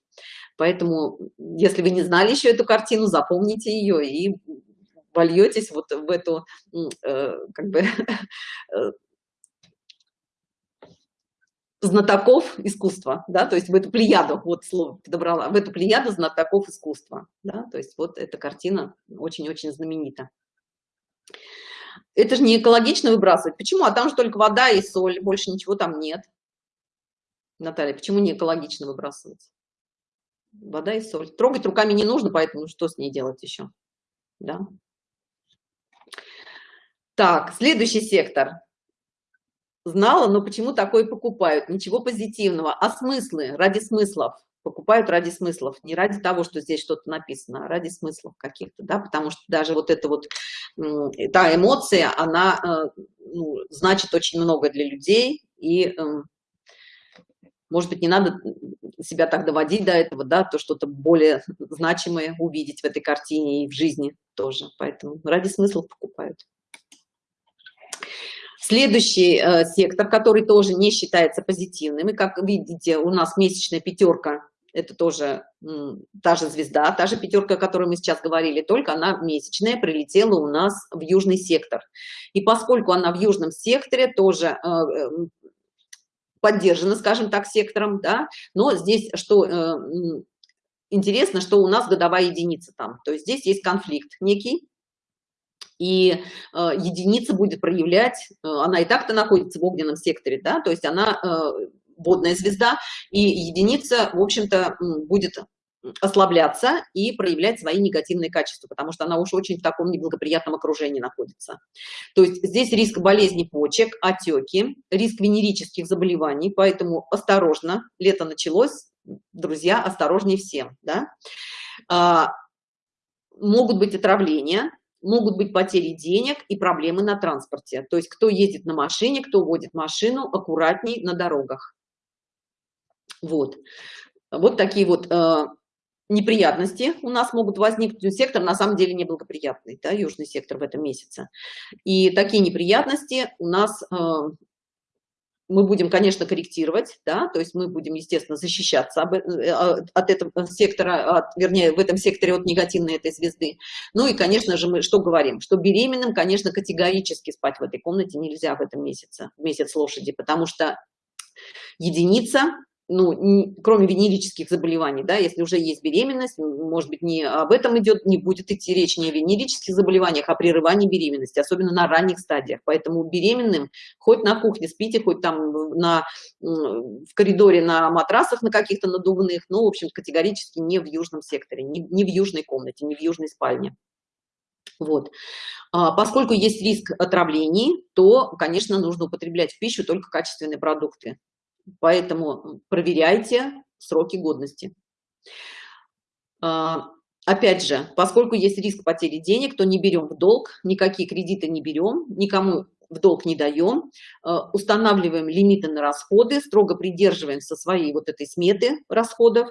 Поэтому, если вы не знали еще эту картину, запомните ее и вольетесь вот в эту, э, как бы, э, знатоков искусства, да, то есть в эту плеяду, вот слово подобрала, в эту плеяду знатоков искусства, да, то есть вот эта картина очень-очень знаменита это же не экологично выбрасывать. Почему? А там же только вода и соль, больше ничего там нет. Наталья, почему не экологично выбрасывать? Вода и соль. Трогать руками не нужно, поэтому что с ней делать еще? Да. Так, следующий сектор. Знала, но почему такое покупают? Ничего позитивного. А смыслы? Ради смыслов покупают ради смыслов, не ради того, что здесь что-то написано, а ради смыслов каких-то, да, потому что даже вот эта вот, та эмоция, она э, ну, значит очень много для людей, и, эм, может быть, не надо себя так доводить до этого, да, то что-то более значимое увидеть в этой картине и в жизни тоже, поэтому ради смыслов покупают. Следующий э, сектор, который тоже не считается позитивным, и как видите, у нас месячная пятерка это тоже та же звезда, та же пятерка, о которой мы сейчас говорили, только она месячная, прилетела у нас в южный сектор. И поскольку она в южном секторе, тоже э, эм, поддержана, скажем так, сектором, да, но здесь что э, интересно, что у нас годовая единица там, то есть здесь есть конфликт некий, и э, единица будет проявлять, э, она и так-то находится в огненном секторе, да, то есть она э, водная звезда, и единица, в общем-то, будет ослабляться и проявлять свои негативные качества, потому что она уж очень в таком неблагоприятном окружении находится. То есть здесь риск болезни почек, отеки, риск венерических заболеваний, поэтому осторожно, лето началось, друзья, осторожнее всем. Да? А, могут быть отравления, могут быть потери денег и проблемы на транспорте. То есть кто ездит на машине, кто водит машину, аккуратней на дорогах. Вот. Вот такие вот э, неприятности у нас могут возникнуть. Сектор на самом деле неблагоприятный, да, южный сектор в этом месяце. И такие неприятности у нас э, мы будем, конечно, корректировать, да, то есть мы будем, естественно, защищаться э, от этого сектора, от, вернее, в этом секторе от негативной этой звезды. Ну и, конечно же, мы что говорим? Что беременным, конечно, категорически спать в этой комнате нельзя в этом месяце, в месяц лошади, потому что единица ну, не, кроме венерических заболеваний, да, если уже есть беременность, может быть, не об этом идет, не будет идти речь не о венерических заболеваниях, а прерывании беременности, особенно на ранних стадиях. Поэтому беременным хоть на кухне спите, хоть там на, в коридоре на матрасах на каких-то надувных, ну, в общем, категорически не в южном секторе, не, не в южной комнате, не в южной спальне. Вот. А, поскольку есть риск отравлений, то, конечно, нужно употреблять в пищу только качественные продукты. Поэтому проверяйте сроки годности. А, опять же, поскольку есть риск потери денег, то не берем в долг, никакие кредиты не берем, никому в долг не даем, а, устанавливаем лимиты на расходы, строго придерживаемся своей вот этой сметы расходов,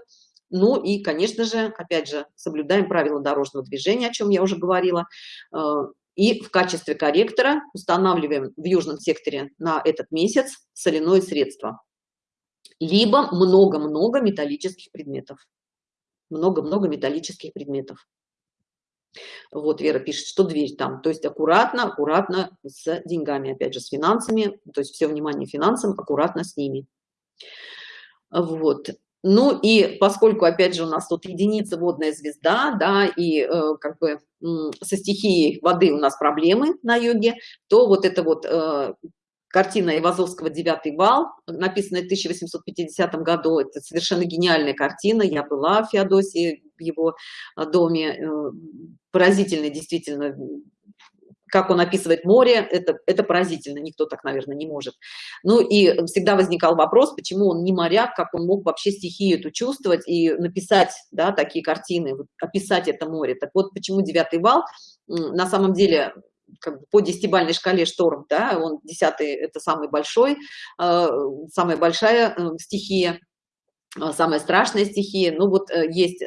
ну и, конечно же, опять же, соблюдаем правила дорожного движения, о чем я уже говорила, а, и в качестве корректора устанавливаем в южном секторе на этот месяц соляное средство либо много-много металлических предметов. Много-много металлических предметов. Вот Вера пишет, что дверь там. То есть аккуратно, аккуратно с деньгами, опять же, с финансами. То есть все внимание финансам, аккуратно с ними. Вот. Ну и поскольку, опять же, у нас тут единица водная звезда, да, и э, как бы э, со стихией воды у нас проблемы на йоге, то вот это вот э, картина Ивазовского «Девятый вал», написанная в 1850 году. Это совершенно гениальная картина. Я была в Феодосии, в его а, доме. Э, поразительно, действительно, как он описывает море, это, это поразительно, никто так, наверное, не может. Ну и всегда возникал вопрос, почему он не моряк, как он мог вообще стихию эту чувствовать и написать да, такие картины, описать это море. Так вот, почему «Девятый вал» на самом деле как бы по десятибальной шкале шторм, да, он десятый – это самый большой, э, самая большая э, стихия, э, самая страшная стихия. Ну вот есть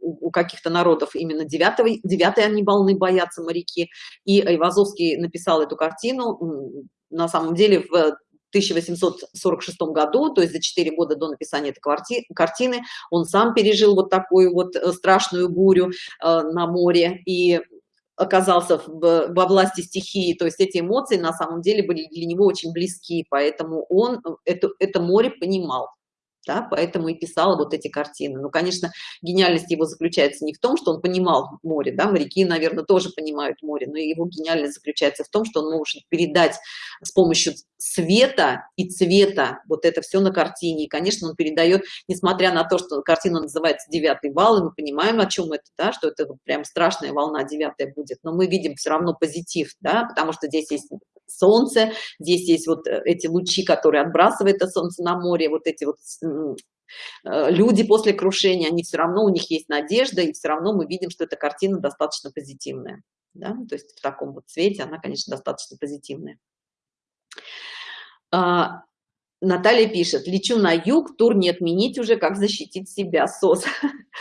у каких-то народов именно девятого, девятой они волны боятся моряки. И Айвазовский написал эту картину, на самом деле в 1846 году, то есть за 4 года до написания этой картины, он сам пережил вот такую вот страшную бурю на море. И оказался в, во власти стихии, то есть эти эмоции на самом деле были для него очень близки, поэтому он это, это море понимал да, поэтому и писал вот эти картины. Ну, конечно, гениальность его заключается не в том, что он понимал море, да, моряки, наверное, тоже понимают море, но его гениальность заключается в том, что он может передать с помощью света и цвета вот это все на картине. И, конечно, он передает, несмотря на то, что картина называется «Девятый вал», и мы понимаем, о чем это, да, что это прям страшная волна девятая будет, но мы видим все равно позитив, да, потому что здесь есть солнце, здесь есть вот э, эти лучи, которые отбрасывает это солнце на море, вот эти вот э, люди после крушения, они все равно, у них есть надежда, и все равно мы видим, что эта картина достаточно позитивная. Да? То есть в таком вот цвете она, конечно, достаточно позитивная. А, Наталья пишет, лечу на юг, тур не отменить уже, как защитить себя, СОС.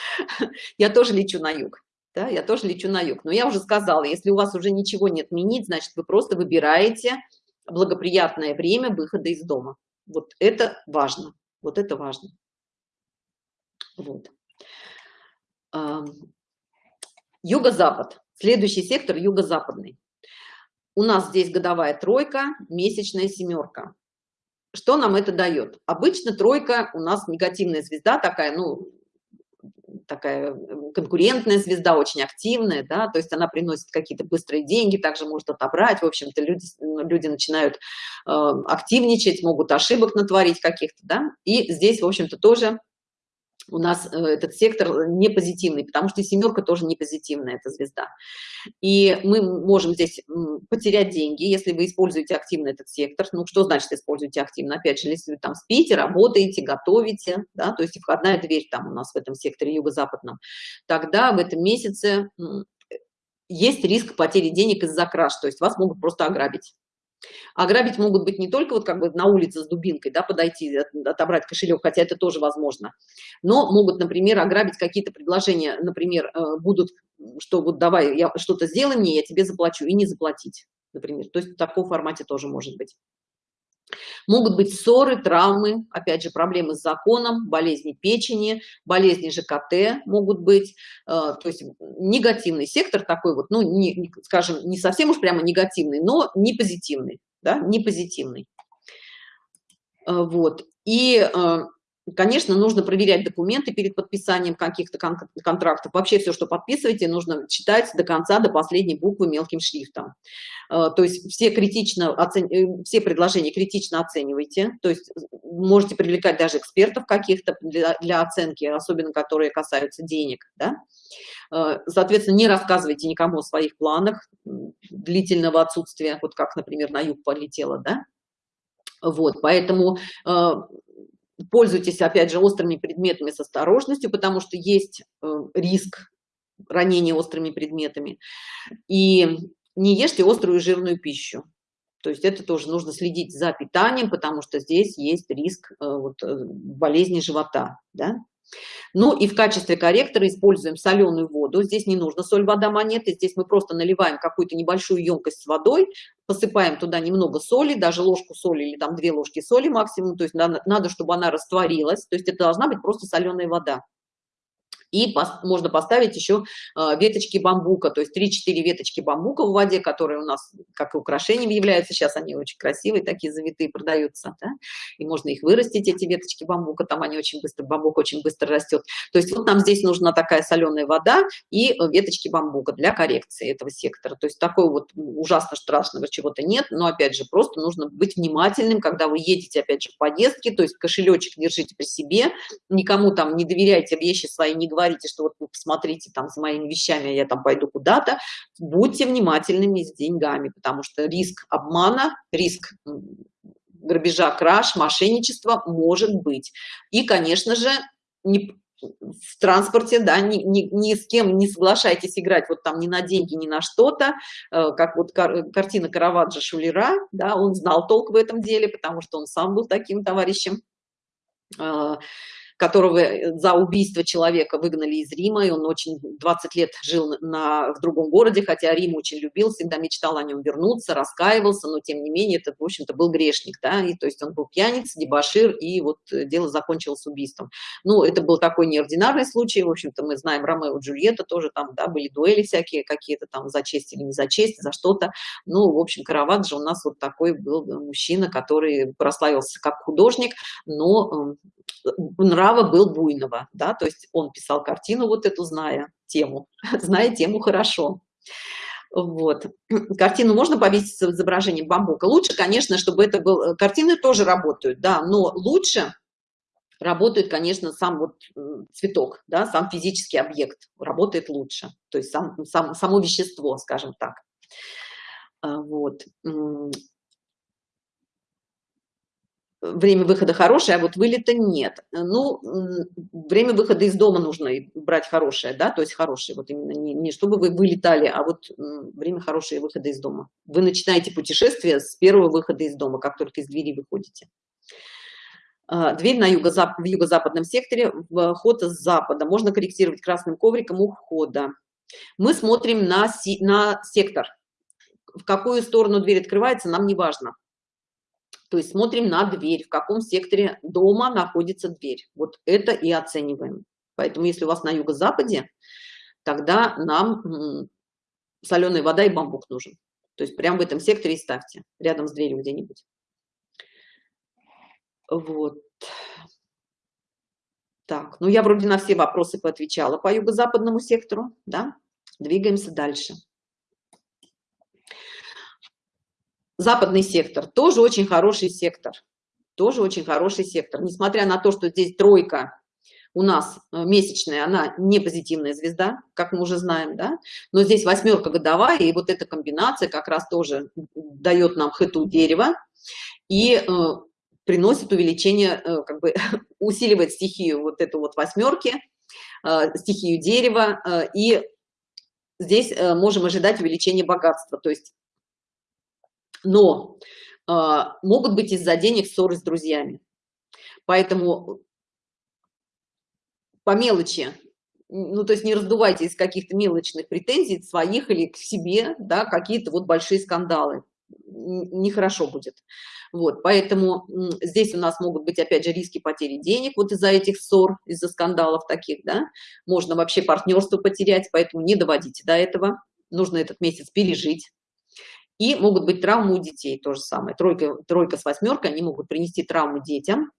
Я тоже лечу на юг да, я тоже лечу на юг. Но я уже сказала, если у вас уже ничего не отменить, значит, вы просто выбираете благоприятное время выхода из дома. Вот это важно, вот это важно. Вот. Юго-запад, следующий сектор юго-западный. У нас здесь годовая тройка, месячная семерка. Что нам это дает? Обычно тройка у нас негативная звезда такая, ну, такая конкурентная звезда, очень активная, да, то есть она приносит какие-то быстрые деньги, также может отобрать, в общем-то люди, люди начинают э, активничать, могут ошибок натворить каких-то, да, и здесь, в общем-то, тоже у нас э, этот сектор не позитивный, потому что семерка тоже не позитивная, эта звезда. И мы можем здесь потерять деньги, если вы используете активно этот сектор. Ну, что значит используете активно? Опять же, если вы там спите, работаете, готовите, да, то есть входная дверь там у нас в этом секторе юго-западном, тогда в этом месяце есть риск потери денег из-за краж, то есть вас могут просто ограбить. Ограбить могут быть не только вот как бы на улице с дубинкой, да, подойти, отобрать кошелек, хотя это тоже возможно, но могут, например, ограбить какие-то предложения, например, э, будут, что вот давай, я что-то сделай мне, я тебе заплачу, и не заплатить, например. То есть в таком формате тоже может быть. Могут быть ссоры, травмы, опять же, проблемы с законом, болезни печени, болезни ЖКТ могут быть. Э, то есть негативный сектор такой вот, ну, не, скажем, не совсем уж прямо негативный, но не позитивный, да, не позитивный. Э, вот. И э, Конечно, нужно проверять документы перед подписанием каких-то кон контрактов. Вообще все, что подписываете, нужно читать до конца, до последней буквы мелким шрифтом. Э, то есть все, критично оцен... Э, все предложения критично оценивайте. То есть можете привлекать даже экспертов каких-то для, для оценки, особенно которые касаются денег. Да? Э, соответственно, не рассказывайте никому о своих планах длительного отсутствия, вот как, например, на юг полетела. Да? Вот, поэтому пользуйтесь, опять же, острыми предметами с осторожностью, потому что есть э, риск ранения острыми предметами. И не ешьте острую жирную пищу. То есть это тоже нужно следить за питанием, потому что здесь есть риск э, вот, э, болезни живота. Да? Ну и в качестве корректора используем соленую воду. Здесь не нужно соль, вода, монеты. Здесь мы просто наливаем какую-то небольшую емкость с водой, посыпаем туда немного соли, даже ложку соли или там две ложки соли максимум. То есть надо, надо чтобы она растворилась. То есть это должна быть просто соленая вода и можно поставить еще э, веточки бамбука, то есть 3-4 веточки бамбука в воде, которые у нас как и украшением являются, сейчас они очень красивые, такие завитые продаются, да? и можно их вырастить, эти веточки бамбука, там они очень быстро, бамбук очень быстро растет. То есть вот нам здесь нужна такая соленая вода и веточки бамбука для коррекции этого сектора. То есть такой вот ужасно страшного чего-то нет, но опять же просто нужно быть внимательным, когда вы едете опять же в поездки, то есть кошелечек держите при себе, никому там не доверяйте вещи свои, не говорите, говорите, что вот вы посмотрите там за моими вещами, я там пойду куда-то, будьте внимательными с деньгами, потому что риск обмана, риск грабежа, краж, мошенничества может быть. И, конечно же, не, в транспорте, да, ни, ни, ни с кем не соглашайтесь играть вот там ни на деньги, ни на что-то, э, как вот кар, картина Караваджо Шулера, да, он знал толк в этом деле, потому что он сам был таким товарищем. Э, которого э, за убийство человека выгнали из Рима, и он очень 20 лет жил на, в другом городе, хотя Рим очень любил, всегда мечтал о нем вернуться, раскаивался, но тем не менее это, в общем-то, был грешник, да, и то есть он был пьяниц, дебашир, и вот э, дело закончилось убийством. Ну, это был такой неординарный случай, в общем-то, мы знаем Ромео и Джульетта тоже там, да, были дуэли всякие какие-то там за честь или не за честь, за что-то. Ну, в общем, Караваджо у нас вот такой был мужчина, который прославился как художник, но нрав право был Буйного, да, то есть он писал картину вот эту, зная тему, зная тему хорошо. Вот. Картину можно повесить с изображением бамбука. Лучше, конечно, чтобы это был... Э, картины тоже работают, да, но лучше работает, конечно, сам вот цветок, да, сам физический объект работает лучше. То есть сам, сам, само вещество, скажем так. А, вот время выхода хорошее, а вот вылета нет. Ну, время выхода из дома нужно брать хорошее, да, то есть хорошее, вот именно не, не чтобы вы вылетали, а вот время хорошее выхода из дома. Вы начинаете путешествие с первого выхода из дома, как только из двери выходите. А, дверь на юго в юго-западном секторе, вход с запада. Можно корректировать красным ковриком у входа. Мы смотрим на, на сектор. В какую сторону дверь открывается, нам не важно то есть смотрим на дверь, в каком секторе дома находится дверь. Вот это и оцениваем. Поэтому если у вас на юго-западе, тогда нам соленая вода и бамбук нужен. То есть прямо в этом секторе и ставьте, рядом с дверью где-нибудь. Вот. Так, ну я вроде на все вопросы поотвечала по юго-западному сектору, да? Двигаемся дальше. Западный сектор тоже очень хороший сектор. Тоже очень хороший сектор. Несмотря на то что здесь тройка у нас э, месячная она не позитивная звезда как мы уже знаем да? Но здесь восьмерка годовая и вот эта комбинация как раз тоже дает нам хэту дерева и э, приносит увеличение э, как бы усиливает стихию вот эту вот восьмерки э, стихию дерева э, и здесь э, можем ожидать увеличения богатства. То есть но э, могут быть из-за денег ссоры с друзьями. Поэтому по мелочи, ну, то есть не раздувайте из каких-то мелочных претензий своих или к себе, да, какие-то вот большие скандалы. нехорошо будет. Вот, поэтому здесь у нас могут быть, опять же, риски потери денег вот из-за этих ссор, из-за скандалов таких, да, можно вообще партнерство потерять, поэтому не доводите до этого, нужно этот месяц пережить. И могут быть травмы у детей, то же самое. Тройка, тройка с восьмеркой, они могут принести травму детям,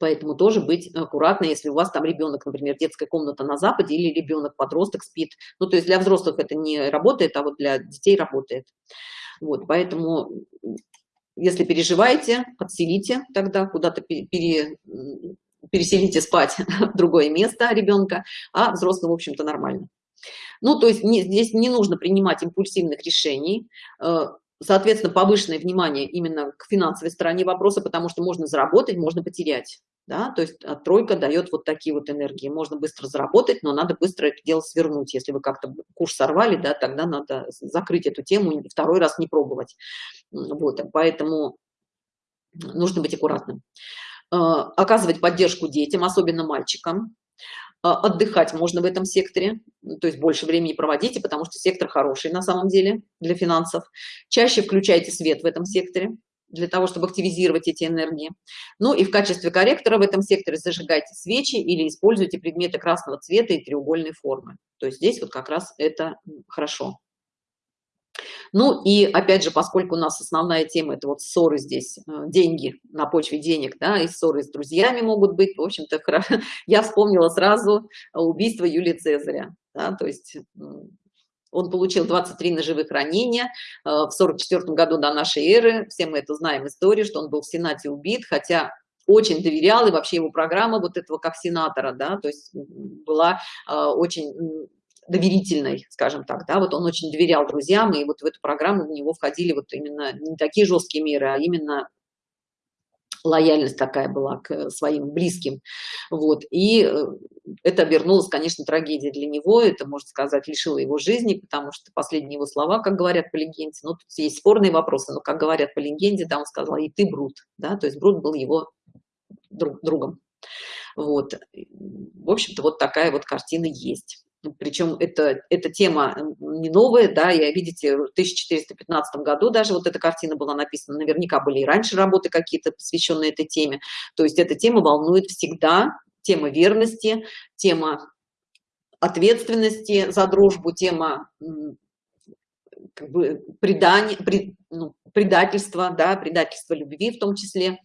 поэтому тоже быть аккуратно, если у вас там ребенок, например, детская комната на Западе или ребенок подросток спит. Ну, то есть для взрослых это не работает, а вот для детей работает. Вот, поэтому если переживаете, подселите тогда куда-то пере, переселите спать в другое место ребенка, а взрослый, в общем-то, нормально. Ну, то есть не, здесь не нужно принимать импульсивных решений, э, соответственно, повышенное внимание именно к финансовой стороне вопроса, потому что можно заработать, можно потерять. Да? То есть тройка дает вот такие вот энергии. Можно быстро заработать, но надо быстро это дело свернуть. Если вы как-то курс сорвали, да, тогда надо закрыть эту тему и второй раз не пробовать. Вот, поэтому нужно быть аккуратным. Э, оказывать поддержку детям, особенно мальчикам. А, отдыхать можно в этом секторе, то есть больше времени проводите, потому что сектор хороший на самом деле для финансов. Чаще включайте свет в этом секторе для того, чтобы активизировать эти энергии. Ну и в качестве корректора в этом секторе зажигайте свечи или используйте предметы красного цвета и треугольной формы. То есть здесь вот как раз это хорошо. Ну и опять же, поскольку у нас основная тема это вот ссоры здесь, э, деньги на почве денег, да, и ссоры с друзьями могут быть, в общем-то, я вспомнила сразу убийство Юлии Цезаря, да, то есть он получил 23 ножевых ранения э, в 44 году до нашей эры, все мы это знаем историю, что он был в Сенате убит, хотя очень доверял, и вообще его программа вот этого как сенатора, да, то есть была э, очень доверительной, скажем так, да, вот он очень доверял друзьям, и вот в эту программу в него входили вот именно не такие жесткие меры, а именно лояльность такая была к своим близким, вот, и э, это обернулось, конечно, трагедией для него, это, можно сказать, лишило его жизни, потому что последние его слова, как говорят по легенде, ну, тут есть спорные вопросы, но, как говорят по легенде, да, он сказал, и ты, Брут, да, то есть Брут был его друг, другом, вот, в общем-то, вот такая вот картина есть причем это, эта тема не новая, да, и видите, в 1415 году даже вот эта картина была написана, наверняка были и раньше работы какие-то, посвященные этой теме, то есть эта тема волнует всегда, тема верности, тема ответственности за дружбу, тема как бы предания, пред, ну, предательства, да, предательства любви в том числе,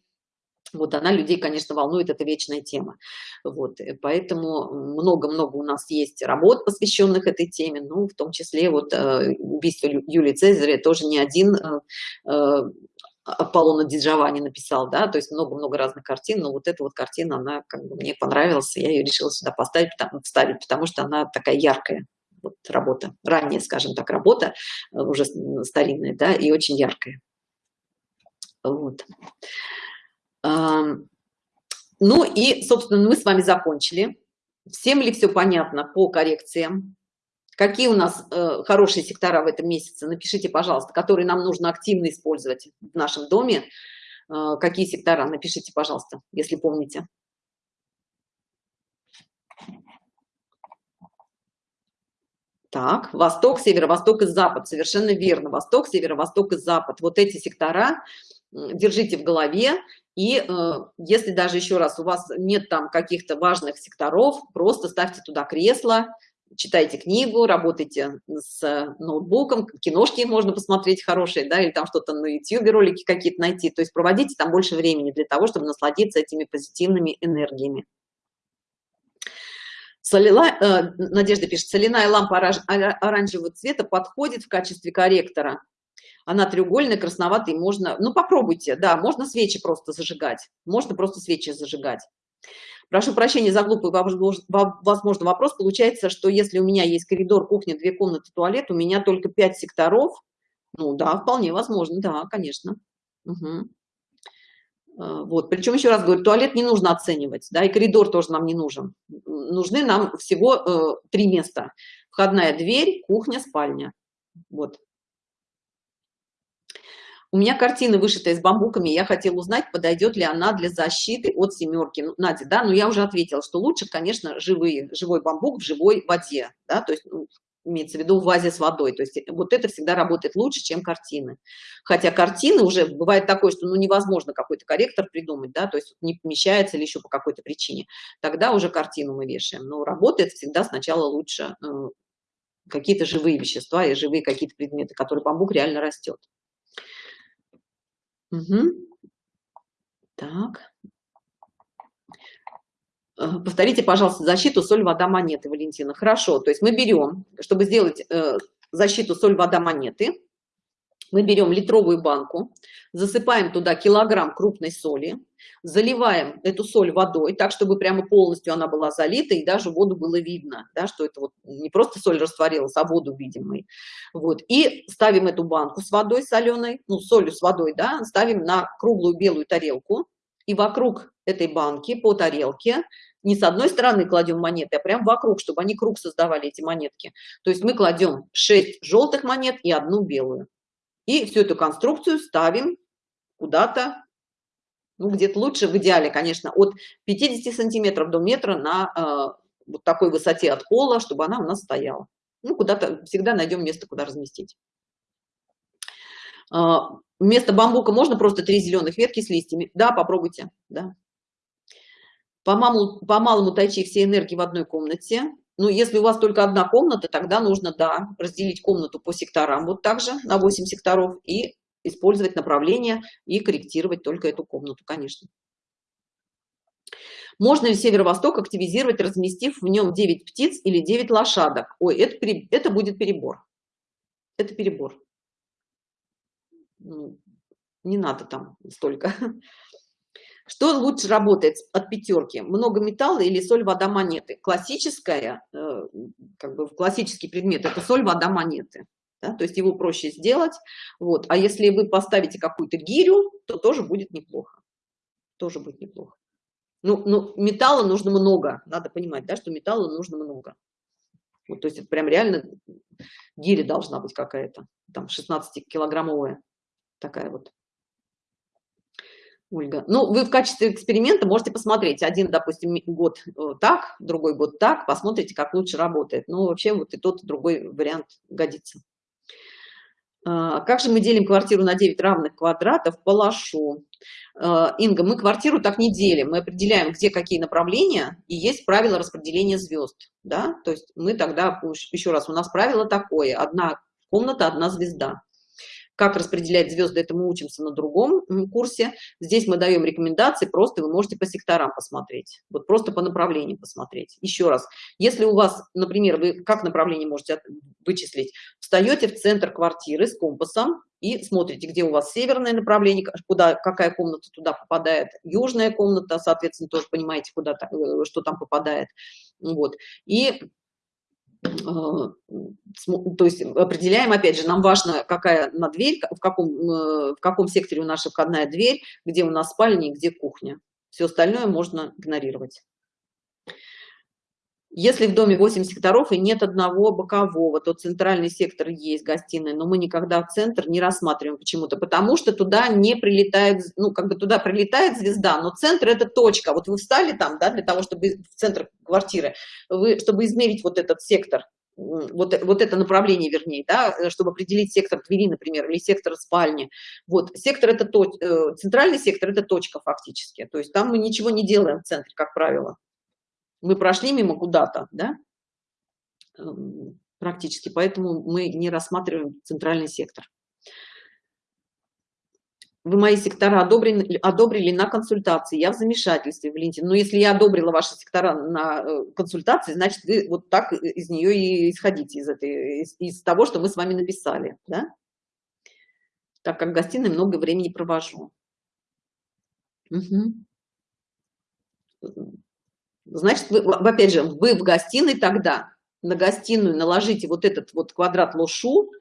вот она людей конечно волнует это вечная тема вот э, поэтому много-много у нас есть работ посвященных этой теме ну в том числе вот э, убийство юлии цезаря тоже не один э, Аполлона Диджавани написал, да, то есть много-много разных картин, но вот эта вот картина, она как бы мне понравилась, я ее решила сюда поставить, потому, вставить, потому что она такая яркая, вот работа, ранняя, скажем так, работа, уже старинная, да, и очень яркая. Вот. Ну и, собственно, мы с вами закончили. Всем ли все понятно по коррекциям? Какие у нас э, хорошие сектора в этом месяце? Напишите, пожалуйста, которые нам нужно активно использовать в нашем доме. Э, какие сектора? Напишите, пожалуйста, если помните. Так, восток, северо-восток и запад. Совершенно верно. Восток, северо-восток и запад. Вот эти сектора держите в голове и э, если даже еще раз у вас нет там каких-то важных секторов просто ставьте туда кресло читайте книгу работайте с ноутбуком киношки можно посмотреть хорошие да или там что-то на youtube ролики какие-то найти. То есть проводите там больше времени для того чтобы насладиться этими позитивными энергиями. Солила, э, Надежда пишет, соляная лампа оранжевого цвета подходит в качестве корректора она треугольная, красноватая, можно, ну попробуйте, да, можно свечи просто зажигать, можно просто свечи зажигать. Прошу прощения за глупый, возможно, вопрос. Получается, что если у меня есть коридор, кухня, две комнаты, туалет, у меня только пять секторов. Ну да, вполне возможно, да, конечно. Угу. Вот, причем еще раз говорю, туалет не нужно оценивать, да, и коридор тоже нам не нужен. Нужны нам всего э, три места. Входная дверь, кухня, спальня. Вот. У меня картина вышита из бамбуками, я хотела узнать, подойдет ли она для защиты от семерки. Ну, Надя, да, но я уже ответила, что лучше, конечно, живые, живой бамбук в живой воде, да, то есть ну, имеется в виду в вазе с водой. То есть вот это всегда работает лучше, чем картины. Хотя картины уже бывает такое, что ну, невозможно какой-то корректор придумать, да, то есть не помещается или еще по какой-то причине. Тогда уже картину мы вешаем. Но работает всегда сначала лучше э, какие-то живые вещества и живые какие-то предметы, которые бамбук реально растет. Угу. Так. Э, повторите, пожалуйста, защиту соль, вода, монеты, Валентина. Хорошо, то есть мы берем, чтобы сделать э, защиту соль, вода, монеты, мы берем литровую банку, засыпаем туда килограмм крупной соли, заливаем эту соль водой, так, чтобы прямо полностью она была залита, и даже воду было видно, да, что это вот не просто соль растворилась, а воду видим мы. Вот. И ставим эту банку с водой соленой, ну, солью с водой, да, ставим на круглую белую тарелку, и вокруг этой банки по тарелке не с одной стороны кладем монеты, а прям вокруг, чтобы они круг создавали, эти монетки. То есть мы кладем 6 желтых монет и одну белую. И всю эту конструкцию ставим куда-то, ну, где-то лучше, в идеале, конечно, от 50 сантиметров до метра на э, вот такой высоте от пола, чтобы она у нас стояла. Ну, куда-то всегда найдем место, куда разместить. Э, вместо бамбука можно просто три зеленых ветки с листьями. Да, попробуйте, да. По малому, по малому тайчи все энергии в одной комнате. Ну, если у вас только одна комната, тогда нужно, да, разделить комнату по секторам вот так же на 8 секторов и использовать направление и корректировать только эту комнату, конечно. Можно ли северо-восток активизировать, разместив в нем 9 птиц или 9 лошадок? Ой, это, это будет перебор. Это перебор. Ну, не надо там столько. Что лучше работает от пятерки? Много металла или соль, вода, монеты? Классическая, э, как бы классический предмет – это соль, вода, монеты. Да? То есть его проще сделать. Вот. А если вы поставите какую-то гирю, то тоже будет неплохо. Тоже будет неплохо. Ну, ну, металла нужно много. Надо понимать, да, что металла нужно много. Вот, то есть это прям реально гиря должна быть какая-то. Там 16-килограммовая такая вот. Ольга. Ну, вы в качестве эксперимента можете посмотреть. Один, допустим, год э, так, другой год так, посмотрите, как лучше работает. Ну, вообще вот и тот, и другой вариант годится. А, как же мы делим квартиру на 9 равных квадратов по? А, Инга, мы квартиру так не делим. Мы определяем, где какие направления, и есть правило распределения звезд. Да? То есть мы тогда, еще раз, у нас правило такое. Одна комната, одна звезда. Как распределять звезды, это мы учимся на другом курсе. Здесь мы даем рекомендации, просто вы можете по секторам посмотреть, вот просто по направлениям посмотреть. Еще раз, если у вас, например, вы как направление можете вычислить, встаете в центр квартиры с компасом и смотрите, где у вас северное направление, куда, какая комната туда попадает, южная комната, соответственно, тоже понимаете, куда, э, что там попадает. Вот. И то есть определяем, опять же, нам важно, какая на дверь, в каком, э, в каком секторе у нас входная дверь, где у нас спальня и где кухня. Все остальное можно игнорировать. Если в доме 8 секторов и нет одного бокового, то центральный сектор есть гостиная, но мы никогда центр не рассматриваем почему-то, потому что туда не прилетает, ну, как бы туда прилетает звезда, но центр – это точка. Вот вы встали там, да, для того, чтобы в центр квартиры, вы, чтобы измерить вот этот сектор, вот, вот это направление, вернее, да, чтобы определить сектор двери, например, или сектор спальни. Вот, сектор – это то, э, центральный сектор – это точка фактически, то есть там мы ничего не делаем в центре, как правило мы прошли мимо куда-то, да, эм, практически, поэтому мы не рассматриваем центральный сектор. Вы мои сектора одобрили, одобрили на консультации, я в замешательстве, Валентин. Но если я одобрила ваши сектора на э, консультации, значит, вы вот так из нее и исходите, из, этой, из, из того, что мы с вами написали, да? Так как в гостиной много времени провожу. Угу. Значит, вы, опять же, вы в гостиной тогда на гостиную наложите вот этот вот квадрат лошу,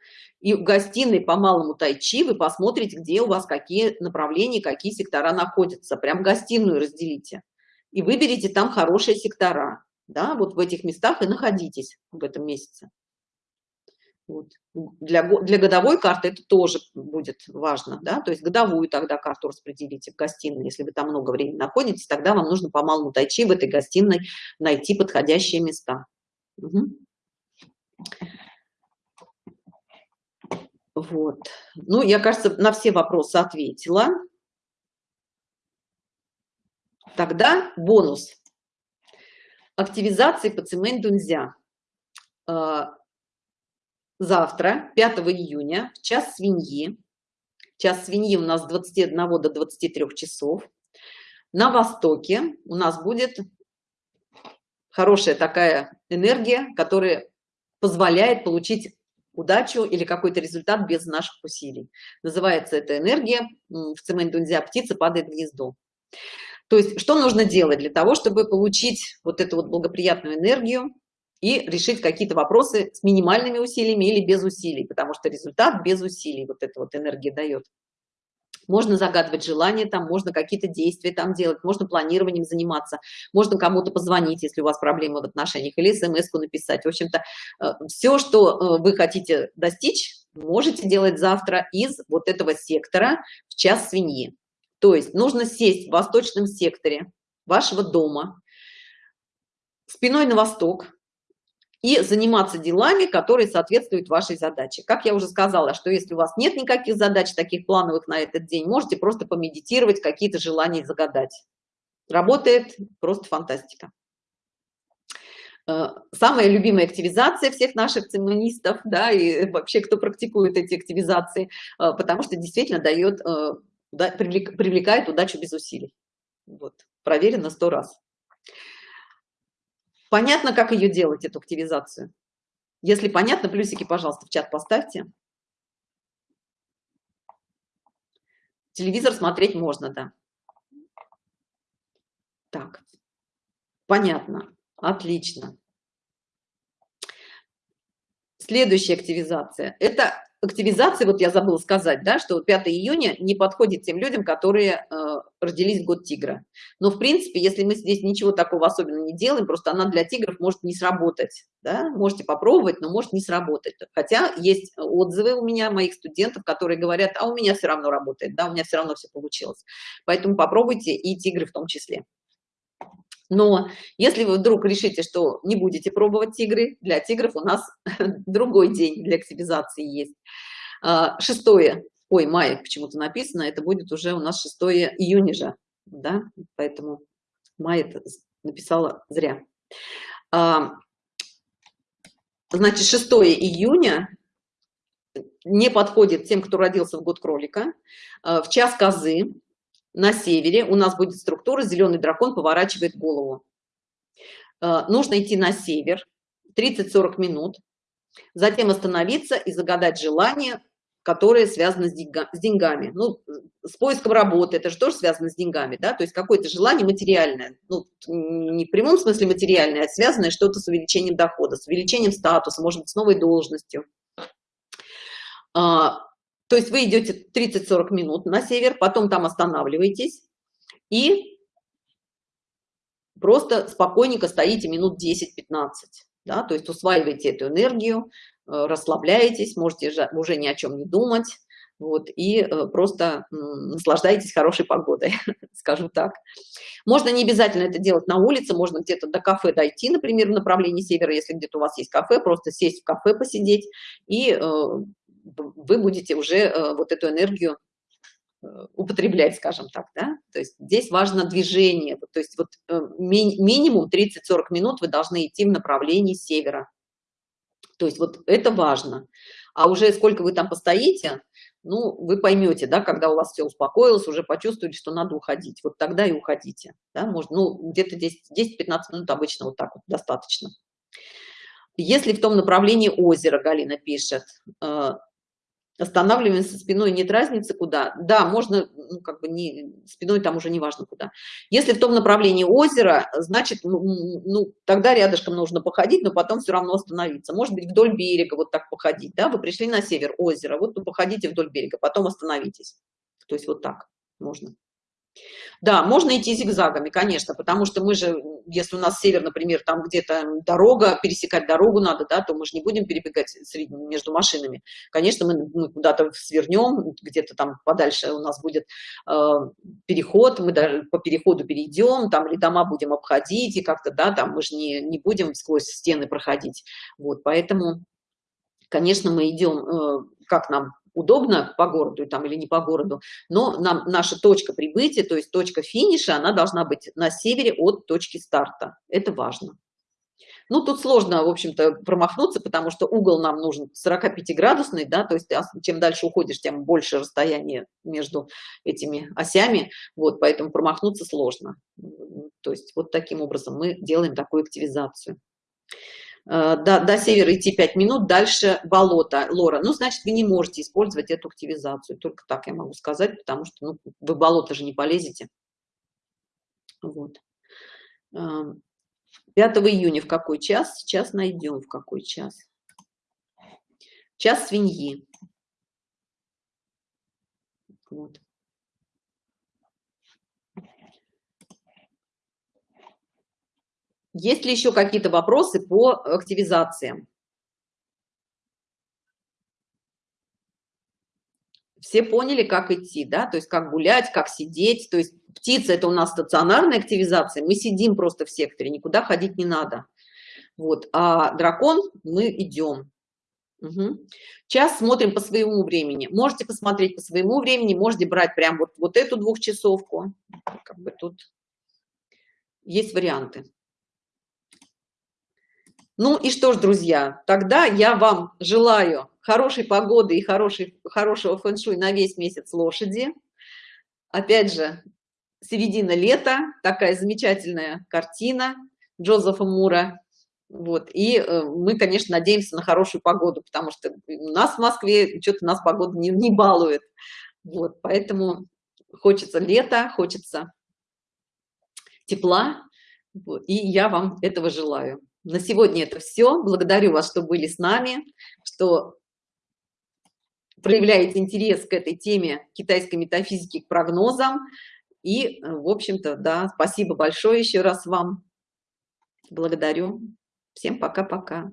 и в гостиной по малому тайчи вы посмотрите, где у вас какие направления, какие сектора находятся. Прям гостиную разделите. И выберите там хорошие сектора. Да, вот в этих местах и находитесь в этом месяце. Вот. Для, для годовой карты это тоже будет важно, да, то есть годовую тогда карту распределите в гостиной, если вы там много времени находитесь, тогда вам нужно по малому тайчи в этой гостиной найти подходящие места. Угу. Вот. Ну, я, кажется, на все вопросы ответила. Тогда бонус. Активизации по Цимэнь Дунзя. Завтра, 5 июня, в час свиньи. Час свиньи у нас с 21 до 23 часов. На востоке у нас будет хорошая такая энергия, которая позволяет получить удачу или какой-то результат без наших усилий. Называется эта энергия в цемент дунзя птица падает в гнездо. То есть что нужно делать для того, чтобы получить вот эту вот благоприятную энергию и решить какие-то вопросы с минимальными усилиями или без усилий, потому что результат без усилий вот эта вот энергия дает. Можно загадывать желания, там можно какие-то действия там делать, можно планированием заниматься, можно кому-то позвонить, если у вас проблемы в отношениях, или смс написать. В общем-то, э, все, что э, вы хотите достичь, можете делать завтра из вот этого сектора в час свиньи. То есть нужно сесть в восточном секторе вашего дома, спиной на восток, и заниматься делами, которые соответствуют вашей задаче. Как я уже сказала, что если у вас нет никаких задач таких плановых на этот день, можете просто помедитировать, какие-то желания загадать. Работает просто фантастика. Э, самая любимая активизация всех наших цимонистов, да, и вообще, кто практикует эти активизации, э, потому что действительно дает, э, привлекает удачу без усилий. Вот, проверено сто раз. Понятно, как ее делать, эту активизацию? Если понятно, плюсики, пожалуйста, в чат поставьте. Телевизор смотреть можно, да. Так, понятно, отлично. Следующая активизация – это активизации, вот я забыла сказать, да, что 5 июня не подходит тем людям, которые э, родились в год тигра. Но, в принципе, если мы здесь ничего такого особенного не делаем, просто она для тигров может не сработать. Да? Можете попробовать, но может не сработать. Хотя есть отзывы у меня, моих студентов, которые говорят, а у меня все равно работает, да, у меня все равно все получилось. Поэтому попробуйте и тигры в том числе. Но если вы вдруг решите, что не будете пробовать тигры, для тигров у нас другой день для активизации есть. А, шестое, ой, мая почему-то написано, это будет уже у нас 6 июня же, да, поэтому май это написала зря. А, значит, 6 июня не подходит тем, кто родился в год кролика, а, в час козы, на севере у нас будет структура зеленый дракон поворачивает голову. Э, нужно идти на север 30-40 минут затем остановиться и загадать желание которое связано с, деньгами. Ну с поиском работы это же тоже связано с деньгами да? То есть какое-то желание материальное ну не в прямом смысле материальное а связанное что-то с увеличением дохода с увеличением статуса может быть с новой должностью. А, то есть вы идете 30-40 минут на север, потом там останавливаетесь и просто спокойненько стоите минут 10-15. Да? То есть усваиваете эту энергию, э, расслабляетесь, можете уже ни о чем не думать. Вот, и э, просто наслаждаетесь хорошей погодой, скажу так. Можно не обязательно это делать на улице, можно где-то до кафе дойти, например, в направлении севера, если где-то у вас есть кафе, просто сесть в кафе, посидеть и э, вы будете уже э, вот эту энергию э, употреблять, скажем так, да, то есть здесь важно движение, то есть вот э, ми минимум 30-40 минут вы должны идти в направлении севера, то есть вот это важно, а уже сколько вы там постоите, ну, вы поймете, да, когда у вас все успокоилось, уже почувствовали, что надо уходить, вот тогда и уходите, да, можно, ну, где-то 10-15 минут обычно вот так вот достаточно. Если в том направлении озера, Галина пишет, останавливаемся спиной нет разницы куда. Да можно ну, как бы не спиной там уже не важно куда. Если в том направлении озера значит ну, ну тогда рядышком нужно походить но потом все равно остановиться. Может быть вдоль берега вот так походить да? Вы пришли на север озера вот вы походите вдоль берега потом остановитесь. То есть вот так можно да, можно идти зигзагами, конечно, потому что мы же, если у нас север, например, там где-то дорога, пересекать дорогу надо, да, то мы же не будем перебегать между машинами. Конечно, мы, мы куда-то свернем, где-то там подальше у нас будет э, переход, мы даже по переходу перейдем, там или дома будем обходить, и как-то, да, там мы же не, не будем сквозь стены проходить. Вот, поэтому, конечно, мы идем, э, как нам удобно по городу там или не по городу, но нам наша точка прибытия, то есть точка финиша, она должна быть на севере от точки старта. Это важно. Ну, тут сложно, в общем-то, промахнуться, потому что угол нам нужен 45-градусный, да, то есть чем дальше уходишь, тем больше расстояние между этими осями, вот, поэтому промахнуться сложно. То есть вот таким образом мы делаем такую активизацию. Э, до, до севера идти 5 минут, дальше болото, лора. Ну, значит, вы не можете использовать эту активизацию. Только так я могу сказать, потому что ну, вы болото же не полезете. Вот. Эм, 5 июня в какой час? Сейчас найдем в какой час. Час свиньи. Вот. Есть ли еще какие-то вопросы по активизациям? Все поняли, как идти, да, то есть как гулять, как сидеть, то есть птица это у нас стационарная активизация, мы сидим просто в секторе, никуда ходить не надо. Вот, а дракон мы идем. Угу. Час смотрим по своему времени. Можете посмотреть по своему времени, можете брать прям вот, вот эту двухчасовку. Как бы тут есть варианты. Ну и что ж, друзья, тогда я вам желаю хорошей погоды и хорошей, хорошего фэн-шуй на весь месяц лошади. Опять же, середина лета, такая замечательная картина Джозефа Мура. Вот. И э, мы, конечно, надеемся на хорошую погоду, потому что у нас в Москве что-то нас погода не, не балует. Вот. Поэтому хочется лета, хочется тепла. Вот. И я вам этого желаю. На сегодня это все. Благодарю вас, что были с нами, что проявляете интерес к этой теме китайской метафизики, к прогнозам. И, э, в общем-то, да, спасибо большое еще раз вам. Благодарю. Всем пока-пока.